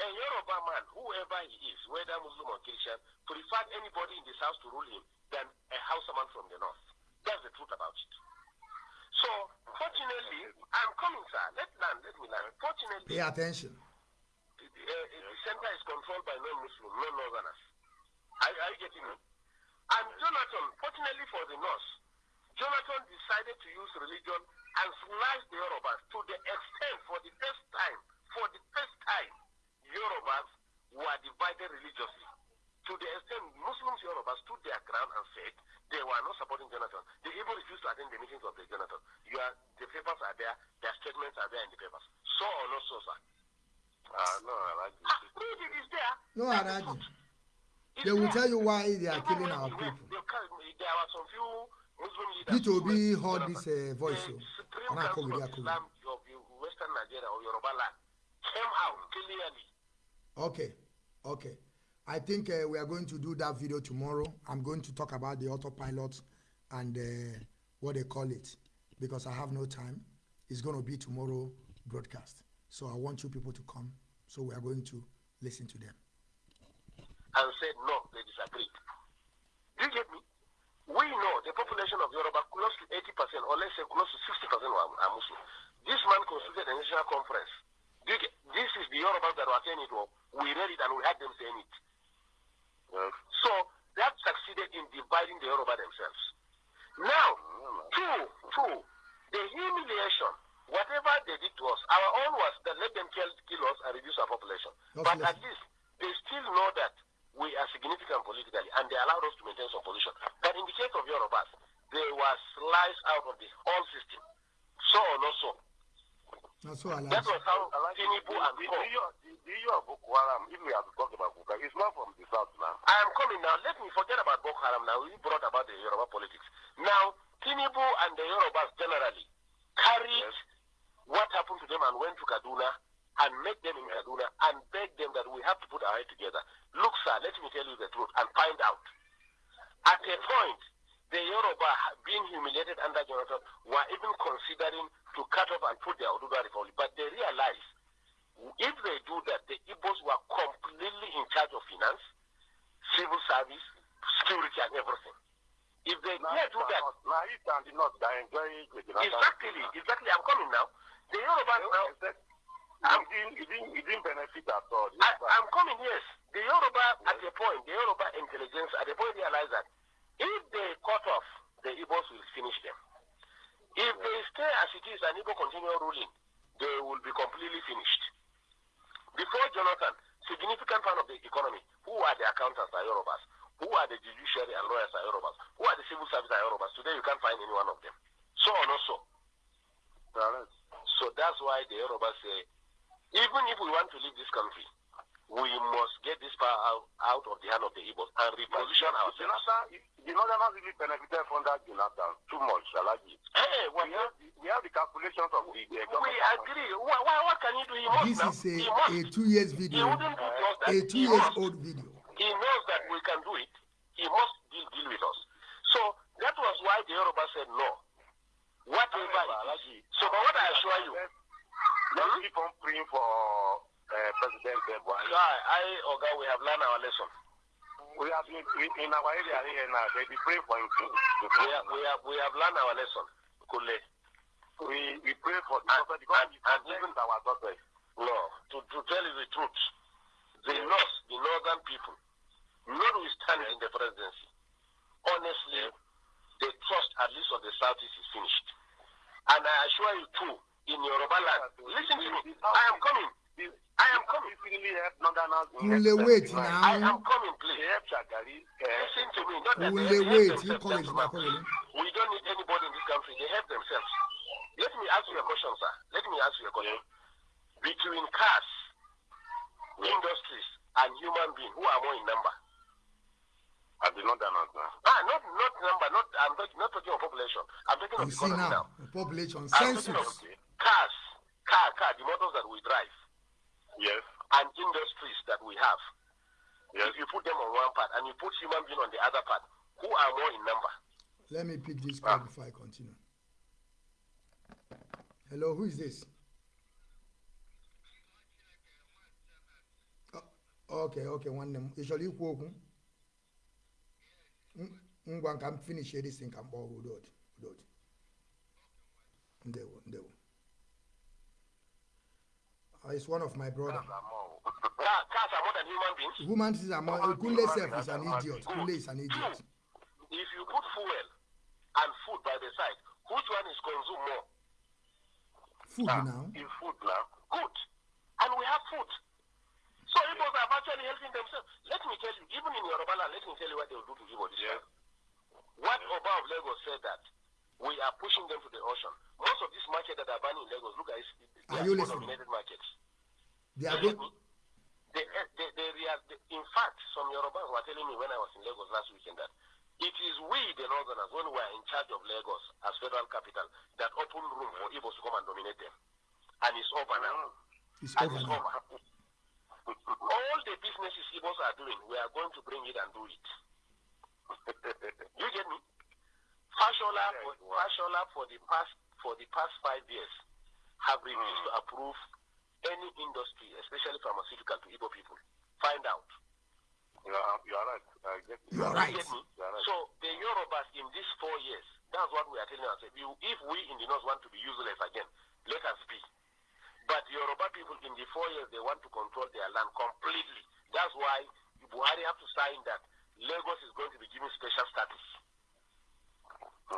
a Yoruba man, whoever he is, whether Muslim or Christian, preferred anybody in this house to rule him than a Hausaman from the north. That's the truth about it. So, fortunately, I'm coming, sir. Let land, let me land. Fortunately, Pay attention. the, uh, the center is controlled by non-Muslim, non-Northerners. Are, are you getting me? And Jonathan, fortunately for the North, Jonathan decided to use religion and slice the Yorubas to the extent, for the first time, for the first time, Yorubas were divided religiously. To the extent Muslims Yorubas stood their ground and said they were not supporting Jonathan. They even refused to attend the meetings of the Jonathan. You are, the papers are there, their statements are there in the papers. So or not so, sir? Ah, no, I like Ah, this. read it, it's there. No, the Araji. It's They will there. tell you why they are killing our people. There were some few Muslim leaders. Peter who Obi went to heard this uh, voice. The. Supreme Council of. Islam of Western Nigeria or Yoruba land came out clearly. Okay, okay. I think uh, we are going to do that video tomorrow. I'm going to talk about the autopilot and uh, what they call it because I have no time. It's going to be tomorrow broadcast. So I want you people to come. So we are going to listen to them. and said no, they disagreed. Do you get me? We know the population of Yoruba close to 80% or let's say close to 60% are, are Muslim. This man constituted a national conference. This is the Yoruba that were saying it. We read it and we had them saying it. Yes. So that succeeded in dividing the Yoruba themselves. Now, two, two, the humiliation, whatever they did to us, our own was that let them kill, kill us and reduce our population. Just but listen. at least they still know that we are significant politically and they allowed us to maintain some position. But in the case of Yorubas, they were sliced out of the whole system. So or not so. That's so I like. That was how the, and the, the, the, the issue of Boko Haram, if we have to talk about Boko Haram, it's not from the south now. I am coming now. Let me forget about Boko Haram now. We brought about the Yoruba politics. Now, Tinubu and the Yorubas generally carried what happened to them and went to Kaduna and met them in Kaduna and begged them that we have to put our head together. Look, sir, let me tell you the truth and find out. At a point, the Yoruba being humiliated under Jonathan were even considering to cut off and put their Oduduwa Republic. But they realized if they do that, the Igbos were completely in charge of finance, civil service, security, and everything. If they Now, dare do that, now, east and the north, they enjoy it with exactly, exactly, I'm coming now. The Yorubas now, didn't, it didn't, it didn't benefit at all. I, I'm coming, yes. The Yoruba, at a point, the Yoruba intelligence, at a point, realized that if they cut off, the Igbos will finish them. If they stay as it is and Igbo continue ruling, they will be completely finished. Before Jonathan, significant part of the economy, who are the accountants are Yorubas, who are the judiciary and lawyers are Yorubas, who are the civil service are Yorubas. Today you can't find any one of them. So or not so. So that's why the Yorubas say, even if we want to leave this country, we must get this power out, out of the hand of the Igbos and reposition ourselves. Jonathan, the Northerners really benefited from that Jonathan too much, I like it. Hey, well, We have, the, we have the calculations of the, the we agree. What, what, what can he do? He must This now. is a, he must. a two years he video, wouldn't do just that. a He two years must. old video. He knows that we can do it. He must deal, deal with us. So that was why the Yoruba said no. Whatever it is. So, but what I assure you, Let's keep on praying for uh, President Buhari. Guy, I, Oga, we have learned our lesson. We have in, in our area here now. They be praying for him to, to We have, we have, we have learned our lesson. Kule. we, we pray for the And- because and- and even- our daughters. No, to, to tell you the truth, the North, the northern people, notwithstanding the presidency, honestly, the trust at least of the Southeast is finished. And I assure you too, in Yoruba land, listen to me, I am coming. I am coming. Next wait 79. now. I am coming, please. Uh, Listen to me. Not that they wait, you gentlemen. na college. We don't need anybody in this country. They help themselves. Let me ask you a question, sir. Let me ask you a question. Between cars, industries, and human beings, who are more in number? at the Northerners now. Ah, not not number. Not I'm talking, not talking of population. I'm talking of You see economy now, now. population I'm talking of census. Cars, car, the motors that we drive, Yes. and industries that we have, Yes. if you put them on one part and you put human being on the other part, who are more in number? Let me pick this call before I continue. Hello, who is this? Oh, okay, okay, nwanne m. Ị chọrọ ikwu okwu? M- Ngwa nka m finish this thing kpọọ gị udod. Udod. Ndewo, ndewo. It's one of my brother. Cars are more than human beings. Woman is among Kunle self is an idiot. Kunle is an idiot. If you put fuel and food by the side, which one is consumed more? Food now. In food now. Good. And we have food. So Igbos are actually helping themselves. Let me tell you, even in Yoruba land, let me tell you what they will do to Igbo this time. What Oba of Lagos said that we are pushing them to the ocean. Most of these markets that are banning in Lagos, look at it, they Are are you dominated markets. They are eh, They, they, they, they, rea- they, in fact, some Yorubas were telling me when I was in Lagos last weekend that it is we, the Northerners, when we are in charge of Lagos as federal capital, that open room for Igbos to come and dominate them. And it's over now. It's And over it's now. over. All the businesses Igbos are doing, we are going to bring it and do it. *laughs* you get me? Fashola for, Fashola for the past for the past five years have refused to mm. approve any industry, especially pharmaceutical, to Igbo people. Find out. You are, you are right. I get it. You are right. get me? You are right. So the Yorubas in these four years, that's what we are telling ourselves. If we in the north want to be useless again, let us be. But the Yoruba people in the four years, they want to control their land completely. That's why Buhari have to sign that Lagos is going to be given special status.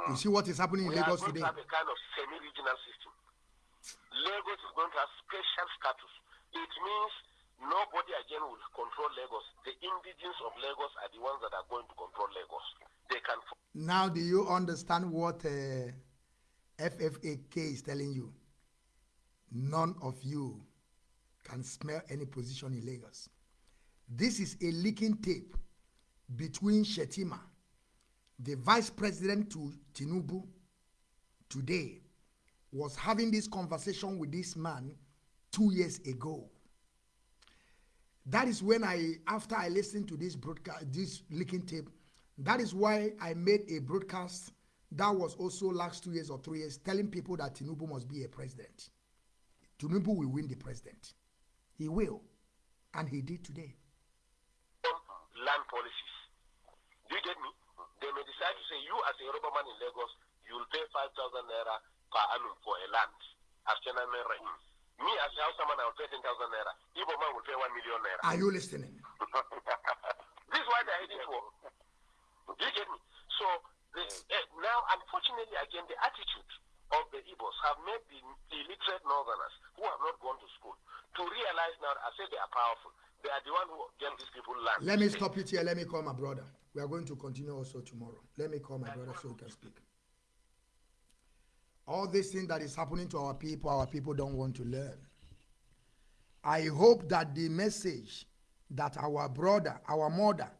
You see what is happening in We are Lagos going today? to have a kind of semi-regional system. Lagos is going to have special status. It means nobody again will control Lagos. The indigenes of Lagos are the ones that are going to control Lagos. They can Now, do you understand what uh, FFAK is telling you? None of you can smell any position in Lagos. This is a leaking tape between Shetima, the vice president to Tinubu, today, was having this conversation with this man two years ago. That is when I, after I listened to this broadcast, this leaking tape, that is why I made a broadcast that was also last two years or three years telling people that Tinubu must be a president. Tinubu will win the president. He will. And he did today. land policies. Do you get me? They may decide to say, you as a Yoruba man in Lagos, you will pay 5,000 naira per annum for a land as Chairman Rahim. Me as a Hausa man, I will pay 10,000 naira. Igbo man will pay 1 million naira. Are you listening? *laughs* this is why they're heading for. Do you get me? So this, eh, now, unfortunately, again, the attitude of the Igbos have made the illiterate northerners who have not gone to school to realize now, I say they are powerful. They are the one who get these people land. Let me stop it here. Let me call my brother. We are going to continue also tomorrow. Let me call my brother so he can speak. All this thing that is happening to our people, our people don't want to learn. I hope that the message that our brother, our mother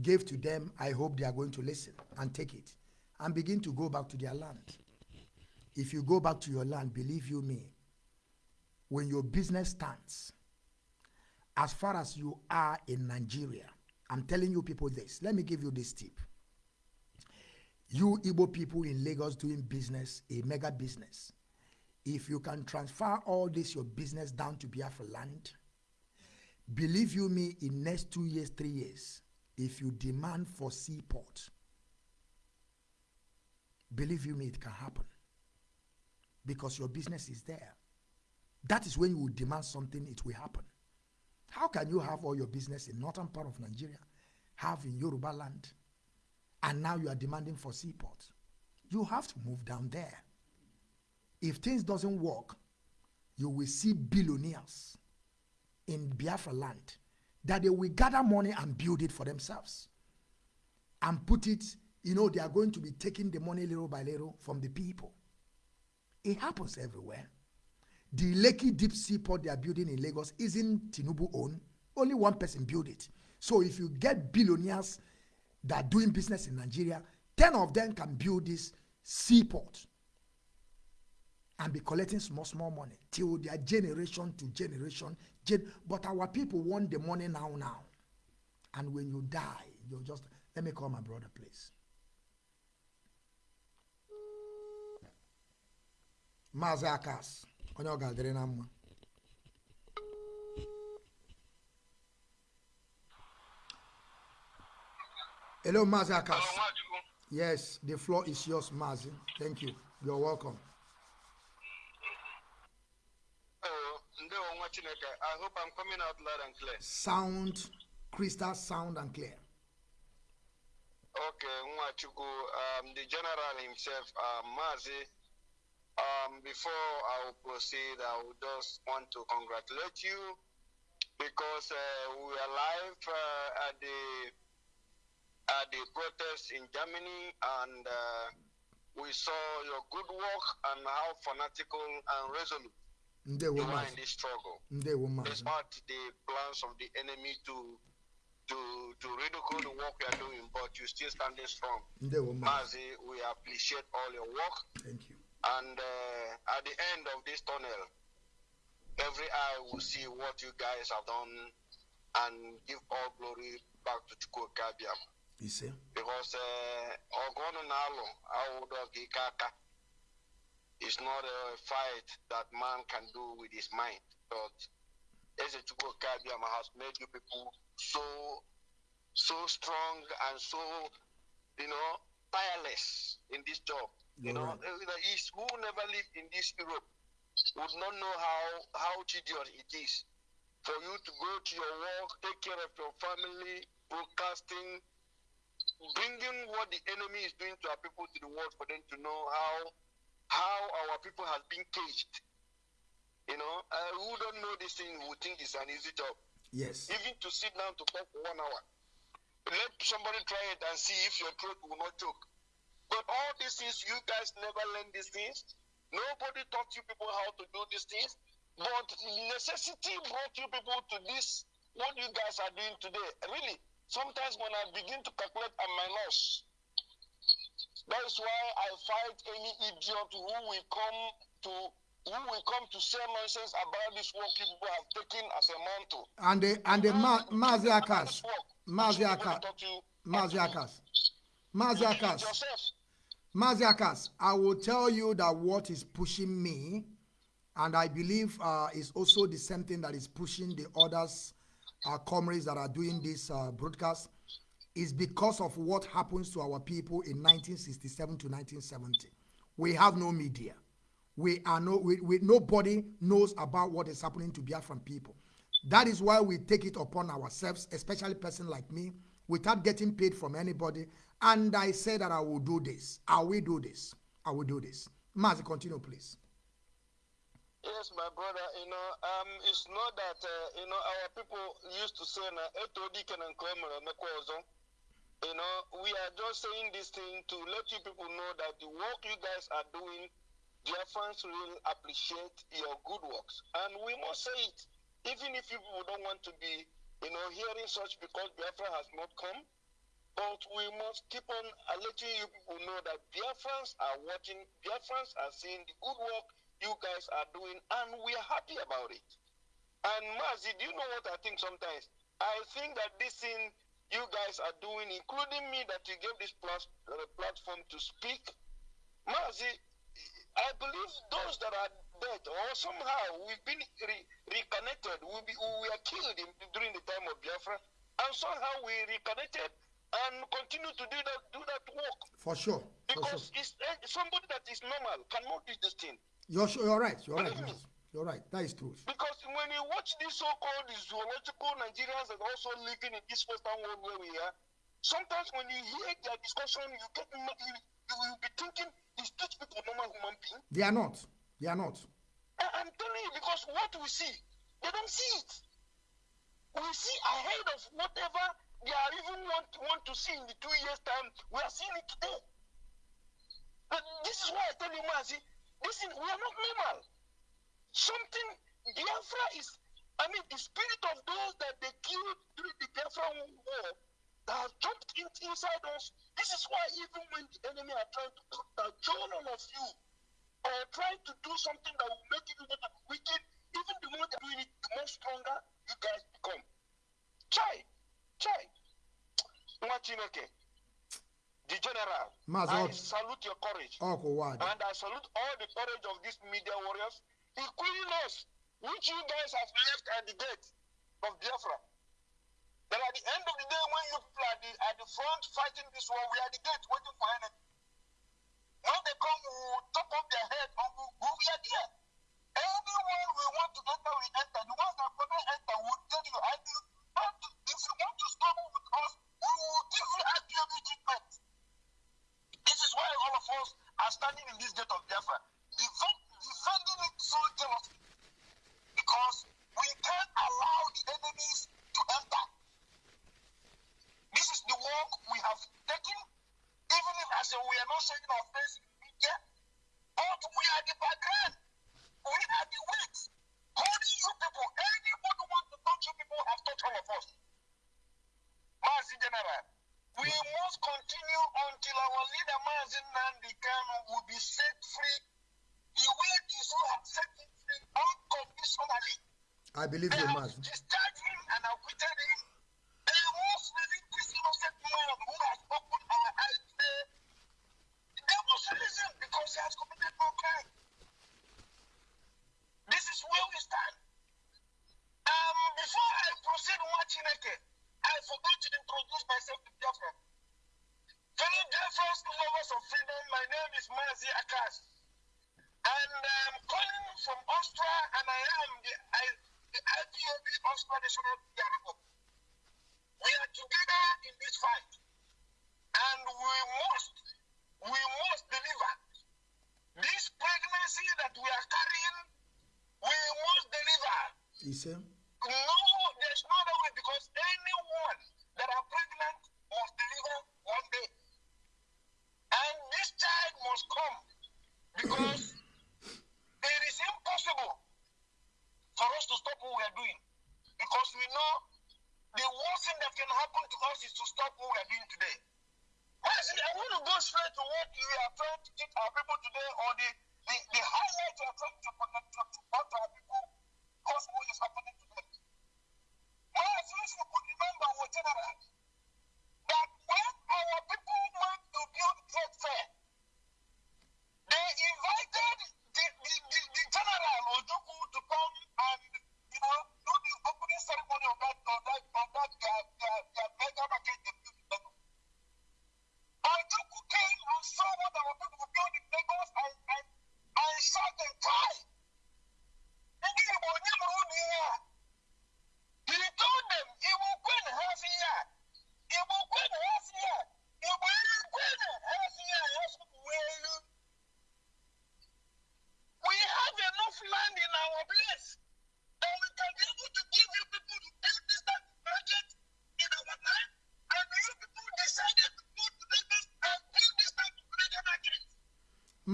gave to them, I hope they are going to listen and take it and begin to go back to their land. If you go back to your land, believe you me, when your business stands, as far as you are in Nigeria, I'm telling you people this. Let me give you this tip. You Igbo people in Lagos doing business, a mega business, if you can transfer all this your business down to Biafra land, believe you me, in next two years, three years, if you demand for seaport, believe you me, it can happen because your business is there. That is when you will demand something, it will happen. How can you have all your business in northern part of Nigeria, have in Yoruba land, and now you are demanding for seaport? You have to move down there. If things doesn't work, you will see billionaires in Biafra land that they will gather money and build it for themselves and put it, you know, they are going to be taking the money little by little from the people. It happens everywhere. The Lekki Deep Seaport they are building in Lagos isn't Tinubu own. Only one person built it. So if you get billionaires that are doing business in Nigeria, 10 of them can build this seaport and be collecting small small money till their generation to generation gen but our people want the money now now and when you die you just let me call my brother please maazị akas onye ọ ga-adịrị na mma. Hello maazị akas yes the floor is yours maazị. Thank you. You're welcome. Oh, ndewo nwa Chineke. I hope I'm coming out loud and clear. sound crystal sound and clear. Okay, Nwachukwu, um, the general himself, um, Mazi, um, before I will proceed, I would just want to congratulate you because uh, we are live uh, at the at the protest in Germany, and uh, we saw your good work and how fanatical and resolute you are in this struggle. despite the plans of the enemy to to to ridicule the work we are doing, but you still standing strong. Mazi, we appreciate all your work, thank you and uh, at the end of this tunnel, every eye will see what you guys have done, and give all glory back to Chukwu Kabiam. You see? Because Ogono Nalo, Kaka, is not a fight that man can do with his mind. But Eze Chukwukabiam has made you people so so strong and so you know tireless in this job. You You're know, right. uh, the East who never lived in this Europe would not know how how tedious it is for you to go to your work, take care of your family, broadcasting, bringing what the enemy is doing to our people to the world for them to know how how our people has been caged. You know, uh, who don't know this thing who think it's an easy job. yes Even to sit down to talk for one hour. Let somebody try it and see if your throat will not choke. But all these things, you guys never learn these things. Nobody taught you people how to do these things. But necessity brought you people to this, what you guys are doing today. Really, sometimes when I begin to calculate my loss, that is why I fight any idiot who will come to who will come to say nonsense about this work people have taken as a mantle. and the and the ma maazị akas nobody akas akas maazị You did it akas yourself. i will tell you that what is pushing me and i believe uh, is also the same thing that is pushing the others uh, comrades that are doing this uh, broadcast is because of what happens to our people in 1967 to 1970 we have no media. We are no we, we nobody knows about what is happening to biafran people. That is why we take it upon ourselves especially person like me without getting paid from anybody and i say that i will do this i will do this i will do this mazi continue please Yes, my brother, you know, um, it's not that, uh, you know, our people used to say, you know, we are just saying this thing to let you people know that the work you guys are doing, Biafrans will appreciate your good works. And we must say it, even if people don't want to be, you know, hearing such because Biafra has not come. But we must keep on letting you people know that Biafrans are watching, Biafrans are seeing the good work you guys are doing, and we are happy about it. And Mazi, do you know what I think sometimes? I think that this thing you guys are doing, including me, that you gave this uh, platform to speak, Mazi, I believe those that are dead or somehow we've been re- reconnected, we, be, we were killed in, during the time of Biafra, and somehow we reconnected and continue to do that do that work for sure for sure because it's eh, somebody that is normal cannot do this thing. you're, sure- you're right you're right me. You're right that is truth Because when you watch these so-called zoological Nigerians that also living in this Western world where we are, sometimes when you hear their discussion, you get you, you will be thinking, is these people normal human being? they are not they are not I- I'm telling you, because what we see, they don't see it. We see ahead of whatever they are even want, want to see in the two years' time. We are seeing it today. But this is why I tell you, Mazi, is, we are not normal. Something, Biafra is, I mean, the spirit of those that they killed during the Biafra war that have jumped in, inside us. This is why even when the enemy are trying to down all of you, or trying to do something that will make you can, even the more they're doing it, the more stronger you guys become. Try, try. Nwa Chineke, the general, Maazị I salute your courage. wad And I salute all the courage of these media warriors, including us, which you guys have left at the gate of Biafra. That at the end of the day, when you people are the, at the front fighting this war, we are the gate waiting for enemy. When they come, we will top up their head and we, we are there. Anyone we want to enter, we enter. The ones that couldn't enter will tell you, I will want to, if you want to struggle with us, we will give you IPOB treatment. This is why all of us are standing in this gate of Biafra, defend, defending it so jealously. Because we can't allow the enemies to enter. This is the work we have taken, even if as we are not showing our face in media, but we are the background. We are the weight. Holding you people, anybody you people have touched all of us. Mazi General, we must continue until our leader Mazi Nnamdi Kanu will be set free the way these who have set him free unconditionally. i believe They you have maazị discharged him and acquitted him. They must release this innocent man who has opened our eyes today. They must release him because he has committed no crime. This is where we stand. Um, before I proceed, Wachineke, I forgot to introduce myself to Biafra. Fellow Biafras, lovers of freedom, my name is Mazi Akas. And I'm calling from Austria, and I am the, I, the IPOB Austria National Dialogue. We are together in this fight, and we must, we must deliver. This pregnancy that we are carrying, we must deliver. Ise No, there's no other way because anyone that are pregnant must deliver one day. And this child must come because *coughs* it is impossible for us to stop what we are doing. Because we know the worst thing that can happen to us is to stop what we are doing today. I see, I want to go straight to what we are trying to teach our people today or the, the, the highlight you are trying to connect to, to, to our people because what is happening today. Well, since you could remember what general, that when our people went to build trade fair, they invited the, the, the, the general Ojukwu to come and you know do the opening ceremony of that of that of that their,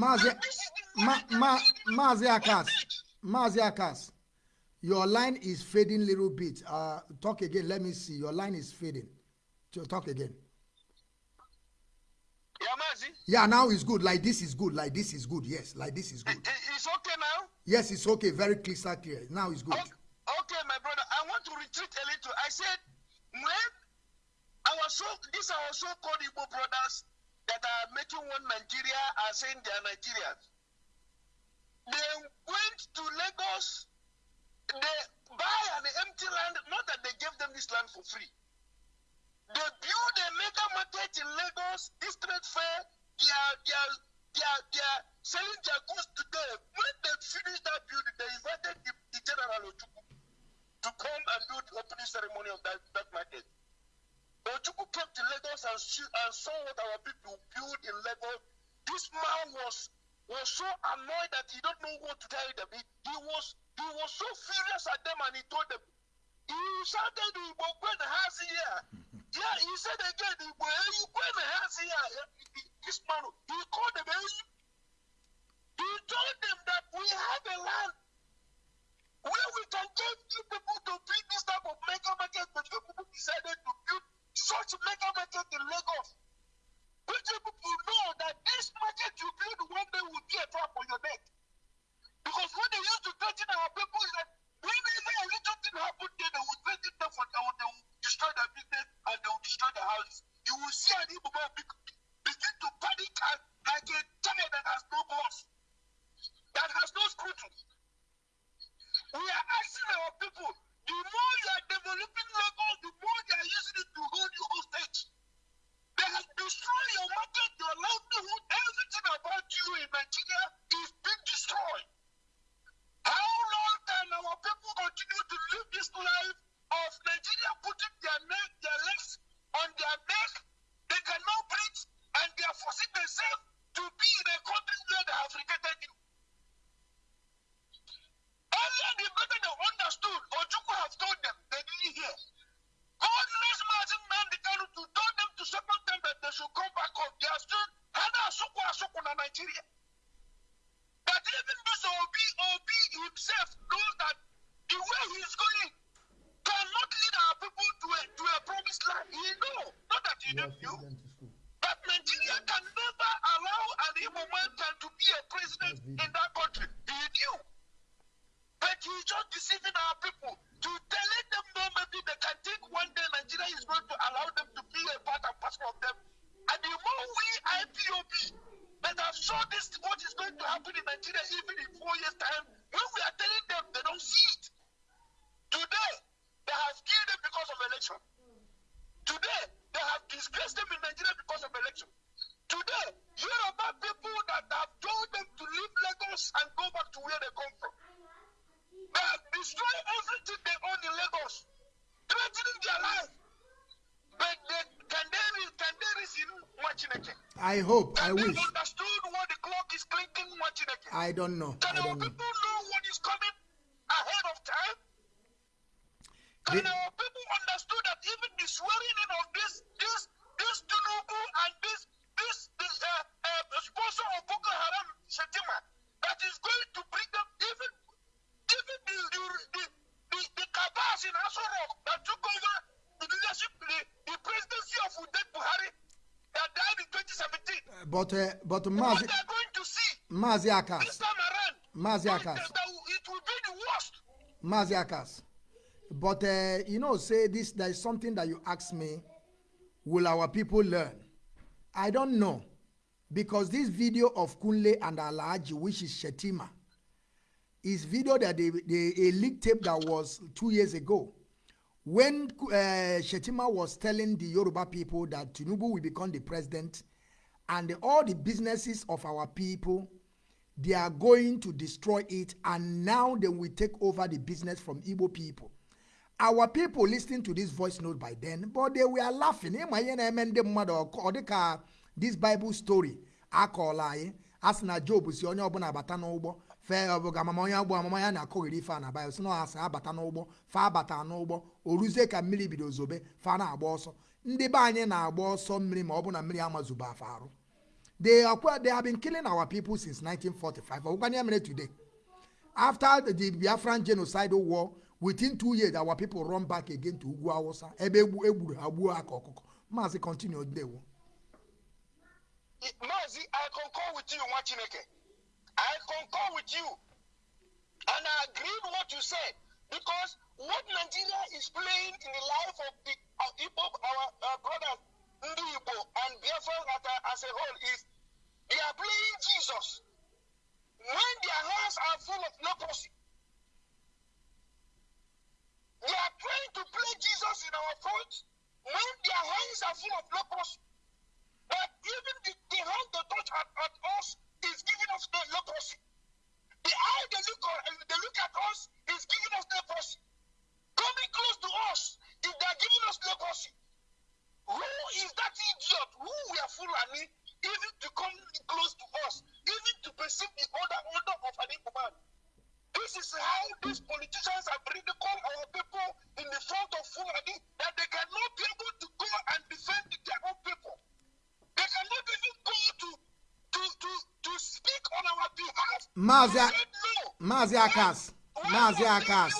maazị ma ma maazị akas maazị akas your line is fading little bit. Uh, talk again. Let me see. Your line is fading. So talk again. Yeah, Mazi, yeah now it's good. Like this is good. Like this is good. Yes like this is good. It's okay now? yes it's okay. Very crystal clear. Now it's good. Okay, disgraced them in Nigeria because of election. Today, Yoruba people that have told them to leave Lagos and go back to where they come from. They have destroyed everything they own in Lagos, threatening their life. But they, can they can they resume Machineke? I hope, I Can they wish. understood what the clock is clinking Machineke? I don't know. Can I our don't know. people know what is coming ahead of time? Can The- our people understood that even the swearing in of this this this Tinubu and this this this uh, uh, sponsor of Boko Haram Shetima that is going to bring them even even the the the, the, the cabals in Aso Rock that took over the leadership the, the presidency of Uday Buhari that died in 2017. But, uh, but What Mazi, they are going to see Mazi this Akas, time around. Mazi that- Akas. that it will be the worst. Mazi Akas. But, uh, you know, say this, there is something that you asked me, will our people learn? I don't know. Because this video of Kunle and Alaji, which is Shettima, is video that they, they a leak tape that was two years ago when uh, Shettima was telling the Yoruba people that Tinubu will become the president and all the businesses of our people they are going to destroy it and now they will take over the business from Igbo people. Our people listening to this voice note by then, but they were laughing. Eh, my yene eme ndị mmadụ ọ dị ka this Bible story akọọla anyị a sị na Job si onye ọbụla abata n'ụgbọ fee ọbụga amama onye agbụ amama ya na-akọghịrị ife a na Bible si na abata n'ụgbọ fa abata n'ụgbọ o ruzie ka mmiri bido zobe fa na-agba ọsọ. Ndị be anyị na-agba ọsọ mmiri ma ọ bụ na mmiri amazuba afa arụ. They have been killing our people since 1945 ọgwụkwanye mere today. After the biafran genocidal war within two years our people run back again to ugwu awụsa ebe egbu egburu ha gbuo ha ka ọkụkọ maazị continue ndewo Mazi, I concur with you, Machineke. I concur with you. And I agree with what you said. Because what Nigeria is playing in the life of the of Igbo, our, our brothers, Ndi Igbo, and Biafra as a whole is they are playing Jesus. When their hands are full of leprosy, they are trying to play Jesus in our front when their hands are full of leprosy. But even the, the hand they touch at, at us is giving us the leprosy. The eye they look, on, uh, they look at us is giving us leprosy. Coming close to us is they're giving us leprosy. Who is that idiot? Who we are fooling even to come close to us, even to perceive the order order of an man? This is how these politicians have ridiculed our people in the front of Fulani that they cannot be able to go and defend their own people. They cannot even go to to to to speak on our behalf. Mazi They A- said no. Mazi Akas, Why Mazi must they Akas.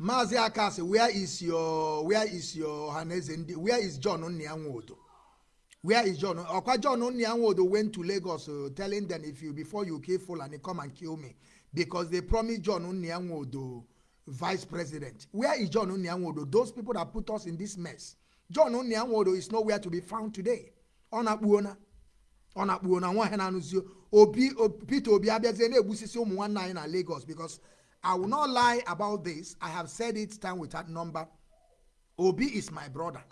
Mazi Akas, where is your where is your Haneze Ndi- where is John Onyanwodo? Where is John? Okwa John Onyanwodo went to Lagos uh, telling them if you before you kill Fulani come and kill me because they promised John Onyanwodo vice president. Where is John Onyanwodo? Those people that put us in this mess. John Onyanwodo is nowhere to be found today. Ọ na-akpụ ona. ọ na-akpụ na nwa ha na-anụzi obi peter obi abịazie na-egbusisi ụmụ nwanne anyị na lagos because i will not lie about this i have said it time without number obi is my brother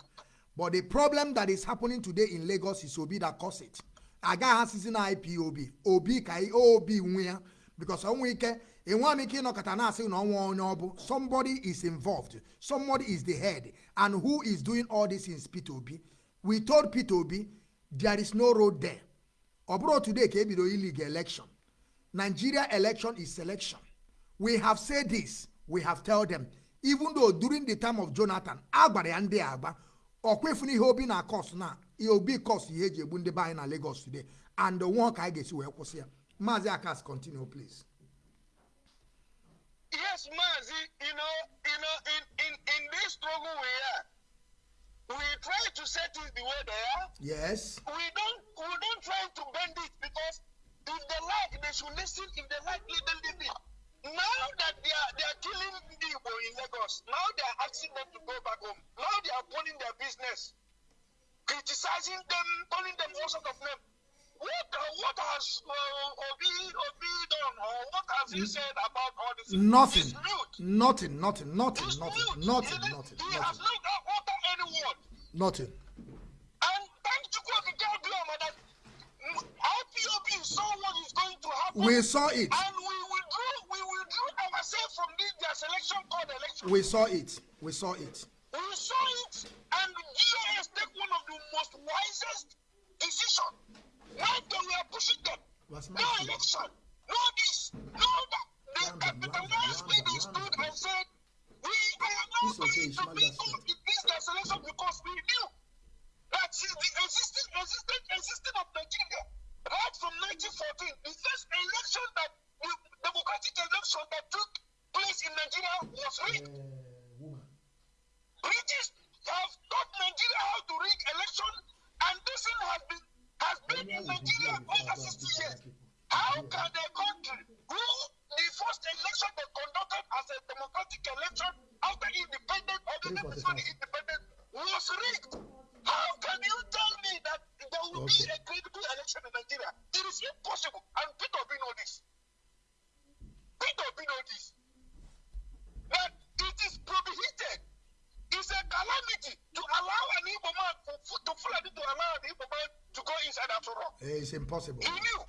but the problem that is happening today in lagos is obi that cause it agaghị asịzi na ipob obi ka i- obi nwe because ọnwa ike enwe m ike ịnọkọta na-asị na ọnwa onye ọ bụ. Somebody is involved. Somebody is the head. And who is doing all this in peter obi. We told peter obi there is no road there. Ọ bụrụ today ka ebido illegal election. Nigeria election is selection. We have said this. We have tell them. Even though during the time of jonathan a gbara ya ndị a agba ọkwefuna ihe obi na kos na obi kos ihe eji egbu ndị be anyị na lagos today. And nwa ka anyị ga-esi wee kwụsị ya maazị akas continue please Yes, Mazi, you know, you know, in, in, in this struggle we are, we try to set it the way they are. yes We don't we don't try to bend it because if they like they should listen, if they like them leave it. Now that they are they are killing people in Lagos, now they are asking them to go back home. Now they are pulling their business, criticizing them, calling them all sort of names. What what has uh, Obi Obi done has he said about all this? Nothing. Nothing, nothing, nothing, He's nothing, mute. nothing, he, nothing, He has nothing, not uttered any word. nothing. And thank you, God, that IPOB saw what is going to happen. We saw it. And we withdrew, we withdrew ourselves from this their selection called election. We saw it. We saw it. We saw it, and GOS take one of the most wisest decision. Now they were pushing them. No election, no this, no that. The capitalized leaders stood and said, we are not going to be good in this their selection because we knew that is the existing, existing, existing of Nigeria. Right from 1914, the first election that, the democratic election that took place in Nigeria was rigged. British have taught Nigeria how to rig election, and this thing has been has been in Nigeria over 60 years. How can a country who the first election they conducted as a democratic election after independence or the before independence was rigged? How can you tell me that there will be a credible election in Nigeria? It is impossible, and Peter Obi know this. Peter Obi know this. That it is prohibited it's a calamity to allow an Igbo man to, Fulani to allow an Igbo man to go inside after all. It's impossible. He knew.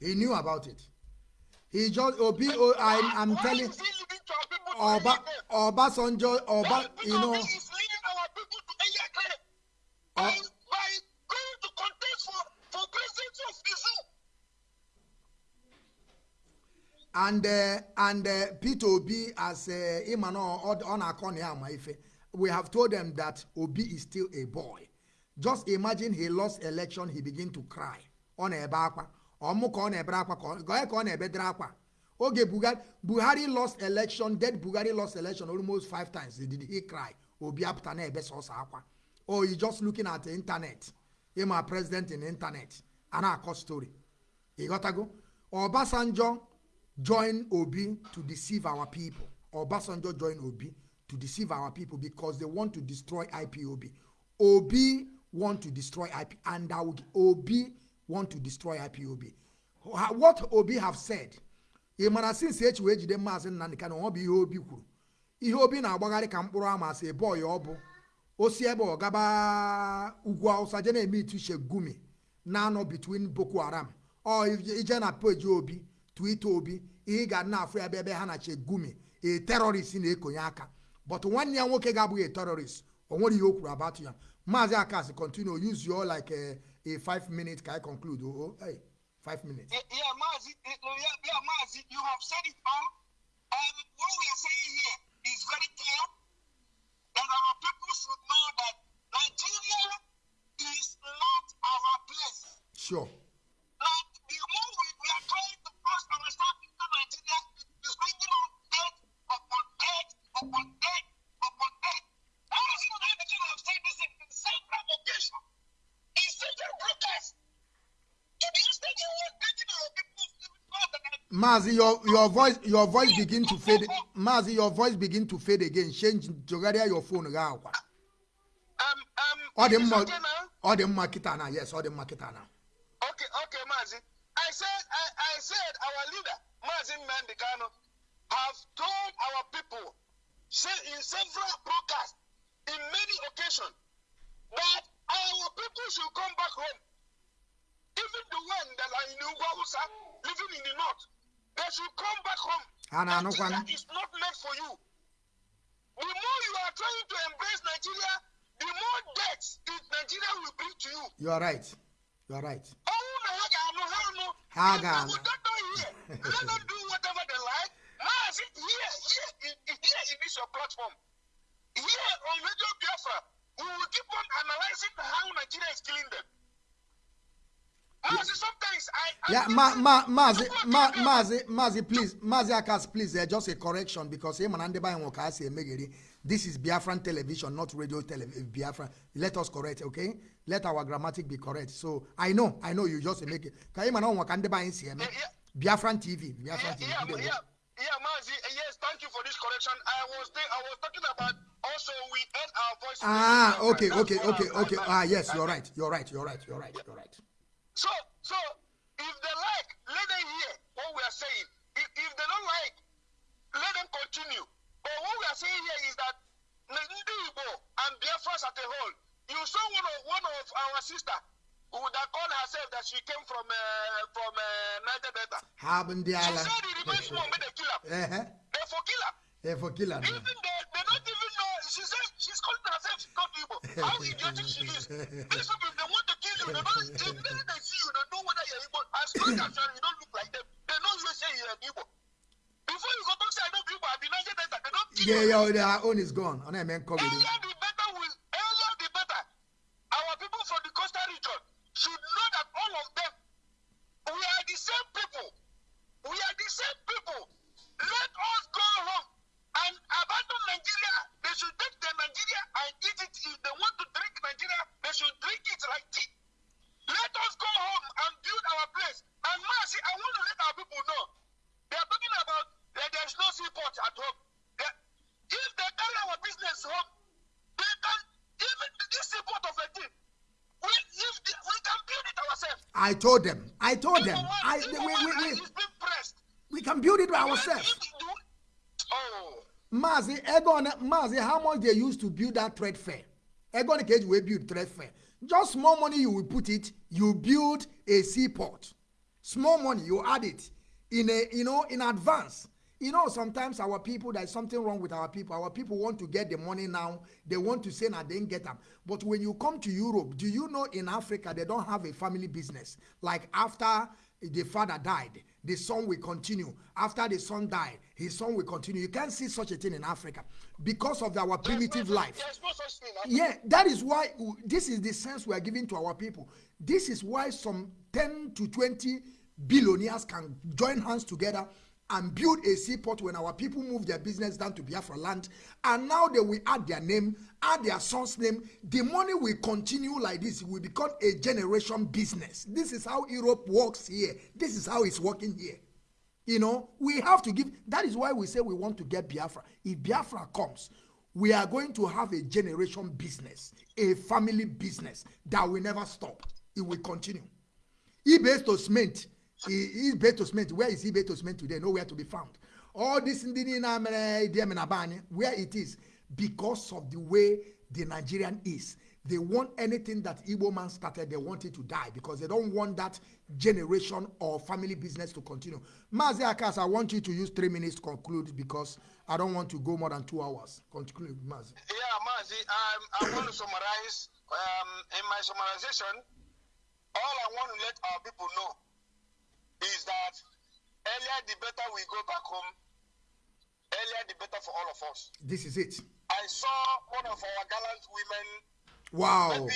He knew about it. He just Obi. Oh, I'm Why telling is he leading to our people to Oba? Obasanjo. Oba, you know. Obi is leading our people to Eyagre by, by going to contest for, for presidency of zoo. and uh, and uh, Peter Obi as uh, Imano on Akoni Amaife, we have told them that Obi is still a boy. Just imagine he lost election, he begin to cry. On ebe akwa, ọmụ ka ọ na-ebere akwa ka ọ ka ọ na-ebedere akwa. Oge Buhari, Buhari lost election, dead Buhari lost election almost five times. Did he cry? Obi apụta na-ebe sọsọ akwa. Or he just looking at the internet. Him a president in internet. A na-akọ story. You got to go? Obasanjo join Obi to deceive our people. Obasanjo join Obi to deceive our people because they want to destroy IPOB. Obi want to destroy IP and I would, Obi want to destroy IPOB. Wha- What Obi have said, ị since echi wee maazị Nnamdi Kanu ọ bụ ihe Obi kwuru. Ihe Obi na-agbagharị ka mkpụrụ ama sị bọị ọ bụ. O si ebe ọ gaba ugwu Hausa je na-eme ituche gumi na-anọ between Boko Haram. Ọ ije na peji Obi Twitter Obi ihe ị ga na-afụ ebe ebe ha na-che gumi a terrorist na-ekonye aka but nwanne ya nwoke ga-abụghị a terrorist. O nwere ihe o kwuru about ya maazị akas continue. Use your like a, a five minute ka I conclude? Oh, oh, hey, five minutes. Yeah, yeah, Mazi, eh, yeah, yeah, Mazi, you have said it all. Um, what we are saying here is very clear. That our people should know that Nigeria is not our place. sure. Like the more we, we are trying to force ourselves into Nigeria, is bringing on death upon death upon Mazi, your your voice your voice begin to fade. Mazi, your voice begin to fade again. Change jogharịa your phone ga akwa. Um, um, Ọ dị is it mma okay now? ọ dị mma kịta na yes ọ dị mma kịta na. Okay, okay, Mazi. I said, I, I said, our leader, Mazi Mandikano, have told our people, say in several broadcasts, in many occasions, that our people should come back home. Even the one that are in Ugwausa, living in the north, they should come back home. Na-anụkwa Nigeria is not meant for you. The more you are trying to embrace Nigeria, the more debts it Nigeria will bring to you. You are right. You are right. ọnwụ na ha ga-anụ ha anụ Ha If ga-anụ. *laughs* they would not know here, let them do whatever they like maazị here here in- here in this your platform here on radio biafra we will keep on analyzing how nigeria is killing them maazị sometimes i I Yeah, think ma, ma, Mazi, ma, Mazi, Mazi, please, Mazi Akas, please, uh, just a correction because him and Andy Bayon Wakasi Emegeri, this is Biafran television, not radio television. Biafran. Let us correct, okay? Let our grammatic be correct. So I know, I know you just make it. What Andy Bayon say? Yeah, yeah. Biafran TV, yeah, Biafran TV. yeah, Ndewo. yeah, yeah, Mazi, uh, yes, thank you for this correction. I was I was talking about also we end our voice. in Ah, okay, okay, okay, okay. Ah, yes, you're right, you're right, you're right, you're right, you're right. So, so if they like, let them hear what we are saying. If, if they don't like, let them continue. But what we are saying here is that ndị Igbo and Biafras at the whole, you saw one of, one of our sister who that called herself that she came from uh, from uh, Niger Delta. She said it reminds me of the killer. Uh -huh. Therefore, killer eh, for killer. Even they, they don't even know. She said she's calling herself not Igbo. How idiotic she is. These people, they want to kill you, they don't. If they, they see you, they know whether you're Igbo. As long as you don't look like them, they know you say you're Igbo. Before you go talk say I know Igbo, I be Niger Delta. They don't kill Yeah, you. yeah, their own is gone. And I mean, it. Earlier the better will earlier the better. Our people from the coastal region should know that all of them we are the same people. We are the same people. Let us go home and abandon Nigeria. They should take the Nigeria and eat it. If they want to drink Nigeria, they should drink it like tea. Let us go home and build our place. And Mercy, I want to let our people know. They are talking about that there's no seaport at home. They- if they carry our business home, they can even this seaport of a thing. We, if the, we can build it ourselves. I told them. I told them. One, I, we, we, we, pressed. we can build it by ourselves. Oh. Mazi, Egon, Mazi, how much they used to build that trade fair? Egon Cage will build trade fair. Just small money you will put it, you build a seaport. Small money, you add it in a, you know, in advance. You know, sometimes our people, there's something wrong with our people. Our people want to get the money now. They want to say, they didn't get them. But when you come to Europe, do you know in Africa, they don't have a family business? Like after the father died, the son will continue. After the son died, his son will continue. You can't see such a thing in Africa because of our primitive no, life. No. Yeah, that is why this is the sense we are giving to our people. This is why some 10 to 20 billionaires can join hands together and build a seaport when our people move their business down to Biafra land. And now they will add their name, add their son's name. The money will continue like this. It will become a generation business. This is how Europe works here. This is how it's working here. You know, we have to give. That is why we say we want to get Biafra. If Biafra comes, we are going to have a generation business, a family business that will never stop. It will continue. eBay to cement, eBay to cement. Where is eBay to cement today? Nowhere to be found. All this where it is because of the way the Nigerian is. They want anything that Igbo man started, they want it to die because they don't want that generation or family business to continue. Mazi Akas, I want you to use three minutes to conclude because I don't want to go more than two hours. Conclude, Mazi. Yeah, Mazi, um, I want to summarize. Um, in my summarization, all I want to let our people know is that earlier the better we go back home, earlier the better for all of us. This is it. I saw one of our gallant women. Wow. Maybe,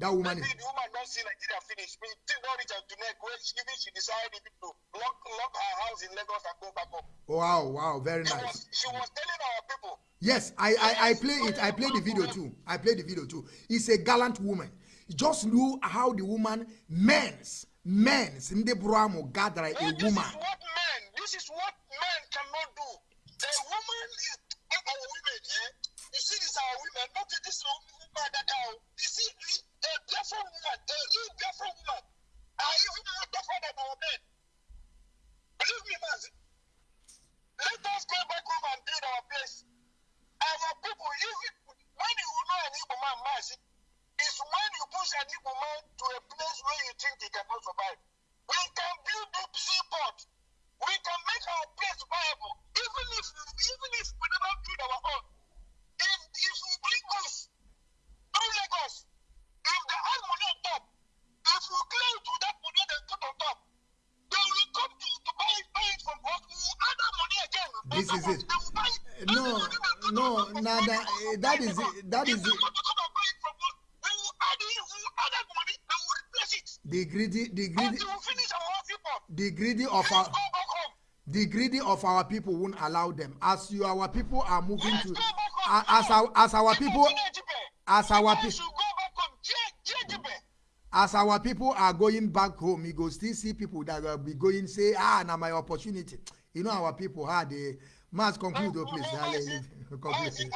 That woman maybe is. the woman don't see Nigeria finish. Me, did not reach out to neck where she, even she decided to lock, lock her house in Lagos and go back home. Wow, wow, very She nice. was, she was telling our people, Yes, I, I, I play it. I play the video too. I play the video too. It's a gallant woman. Just look how the woman men's men's in the Bramo gather a Well, this woman. is what men, this is what men cannot do. A woman is our women, eh? You see, this our women, not this woman You see, a different woman, a real different woman, are even more different than our men. Believe me, man. Let us go back home and build our place. Our people, even when you know an Igbo man, mercy, is when you push an Igbo man to a place where you think he cannot survive. We can build a seaport. We can make our place viable. Even if even if we never build our own. If if we bring goods through Lagos, if they add money on top, if we clear it with that money they put on top, they will come to, to buy, buy it from us. We will add that money again. on This top is of it. They will buy it. No, Every money they put no, on top of Nada, money, eh, we will that buy is from it- us. that if is they it. want to come and buy it from us, we will add it. We will add that money. They will replace it. The greedy, the greedy, Until we finish our own seaport. the greedy of Let's our, go back home. the greedy of our people won't allow them. As you, our people are moving Let's to, go back a- home. as our, as our people, as our people as our people are going back home you go still see people that will be going say ah na my opportunity. You know our people how they must conclude o please na let think, *laughs* conclude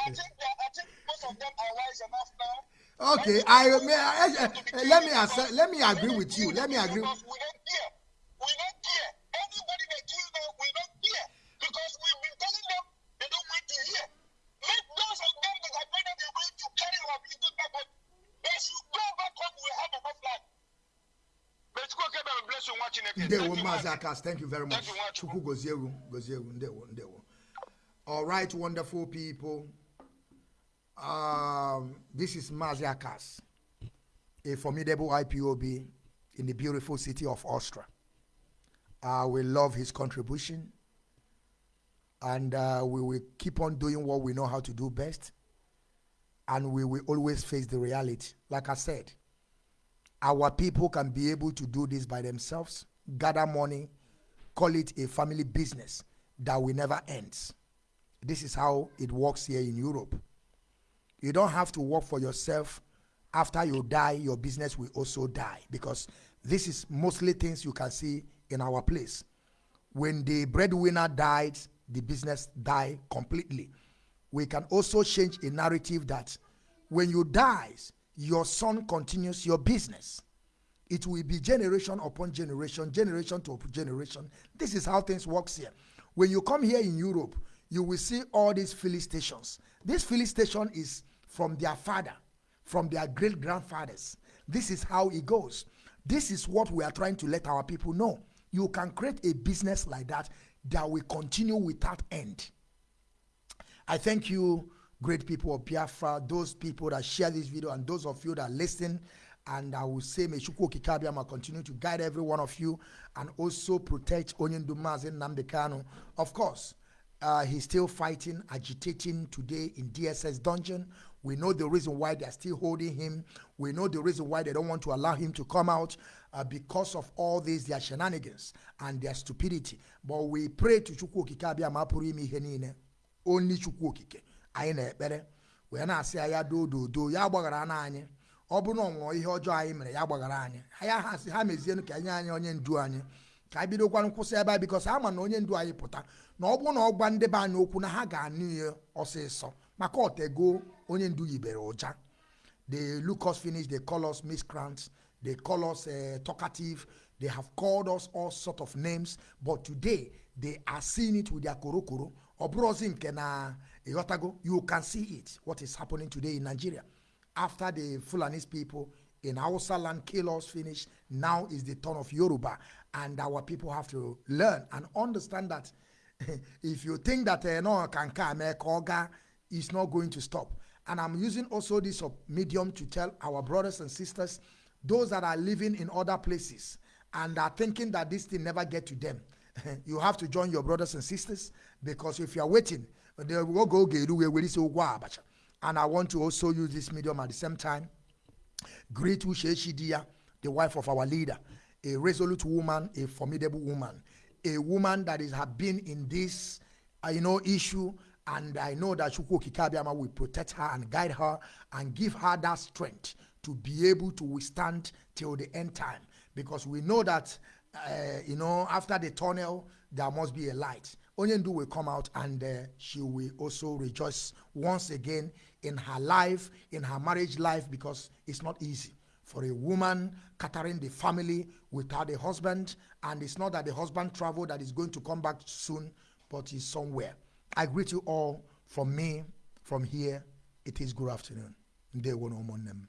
now. okay i may I, I, let me accept, let me agree with you. let me agree. we don't care. We don't care. Anybody that kill them, we don't care. Because we've Ndewo Thank you, Mazi Maazị. Akas, thank you very much. Thank you, Nwachukwu. Chukwu goziewu, goziewu, ndewo, ndewo. All right, wonderful people. Um, this is Mazi Akas, a formidable IPOB in the beautiful city of Austria. Uh, we love his contribution, and uh, we will keep on doing what we know how to do best, and we will always face the reality. Like I said, our people can be able to do this by themselves, gather money, call it a family business that will never ends. This is how it works here in Europe. You don't have to work for yourself. After you die, your business will also die because this is mostly things you can see in our place. When the breadwinner died, the business died completely. We can also change a narrative that when you die, your son continues your business. It will be generation upon generation, generation to generation. This is how things works here. When you come here in Europe, you will see all these filling stations. This filling station is from their father, from their great grandfathers. This is how it goes. This is what we are trying to let our people know. You can create a business like that that will continue without end. I thank you, great people of Biafra, those people that share this video, and those of you that listen. And I will say, may Chukwu Okike Abiama continue to guide every one of you and also protect Onyendu Mazi Nnamdi Kanu. Of course, uh, he's still fighting, agitating today in DSS dungeon. We know the reason why they're still holding him. We know the reason why they don't want to allow him to come out uh, because of all these, their shenanigans and their stupidity. But we pray to Chukwu Okike Abiama pụrụ ime ihe niile. Only Chukwu Okike. Anyị na-ekpere. Wee na-asị ya ya doo doo doo ya gbaghara na anyị. ọ bụrụ na ọ nwụọ ihe ọjọọ anyị mere ya gbaghara anyị ya ha sị ha mezienụ ka nye anyị onye ndu anyị ka anyị bidokwanụ kwụsị ebe a bikọs ama na onye ndu anyị pụta na ọ bụrụ na ọ gwa ndị be anyị okwu na ha ga-anụ ihe ọsịsọ maka ọtego onye ndu yibere ụja they look us finish they call us miscreants they call us uh, talkative they have called us all sort of names but today they are seeing it with their korokoro ọ bụrụzi nke na ịghọtago you can see it what is happening today in nigeria after the Fulanese people in Hausa land kill us finish, now is the turn of Yoruba. And our people have to learn and understand that *laughs* if you think that uh, no can come, Koga is not going to stop. And I'm using also this medium to tell our brothers and sisters, those that are living in other places and are thinking that this thing never get to them. *laughs* you have to join your brothers and sisters because if you are waiting, And I want to also use this medium at the same time. Greet Uchechi Dia, the wife of our leader, a resolute woman, a formidable woman, a woman that is have been in this, uh, you know, issue. And I know that Chukwu Okike Abiama will protect her and guide her and give her that strength to be able to withstand till the end time. Because we know that, uh, you know, after the tunnel, there must be a light. Onyendu will come out and uh, she will also rejoice once again in her life, in her marriage life, because it's not easy for a woman catering the family without a husband. And it's not that the husband traveled that is going to come back soon, but he's somewhere. I greet you all from me, from here. It is good afternoon. Mo nnem.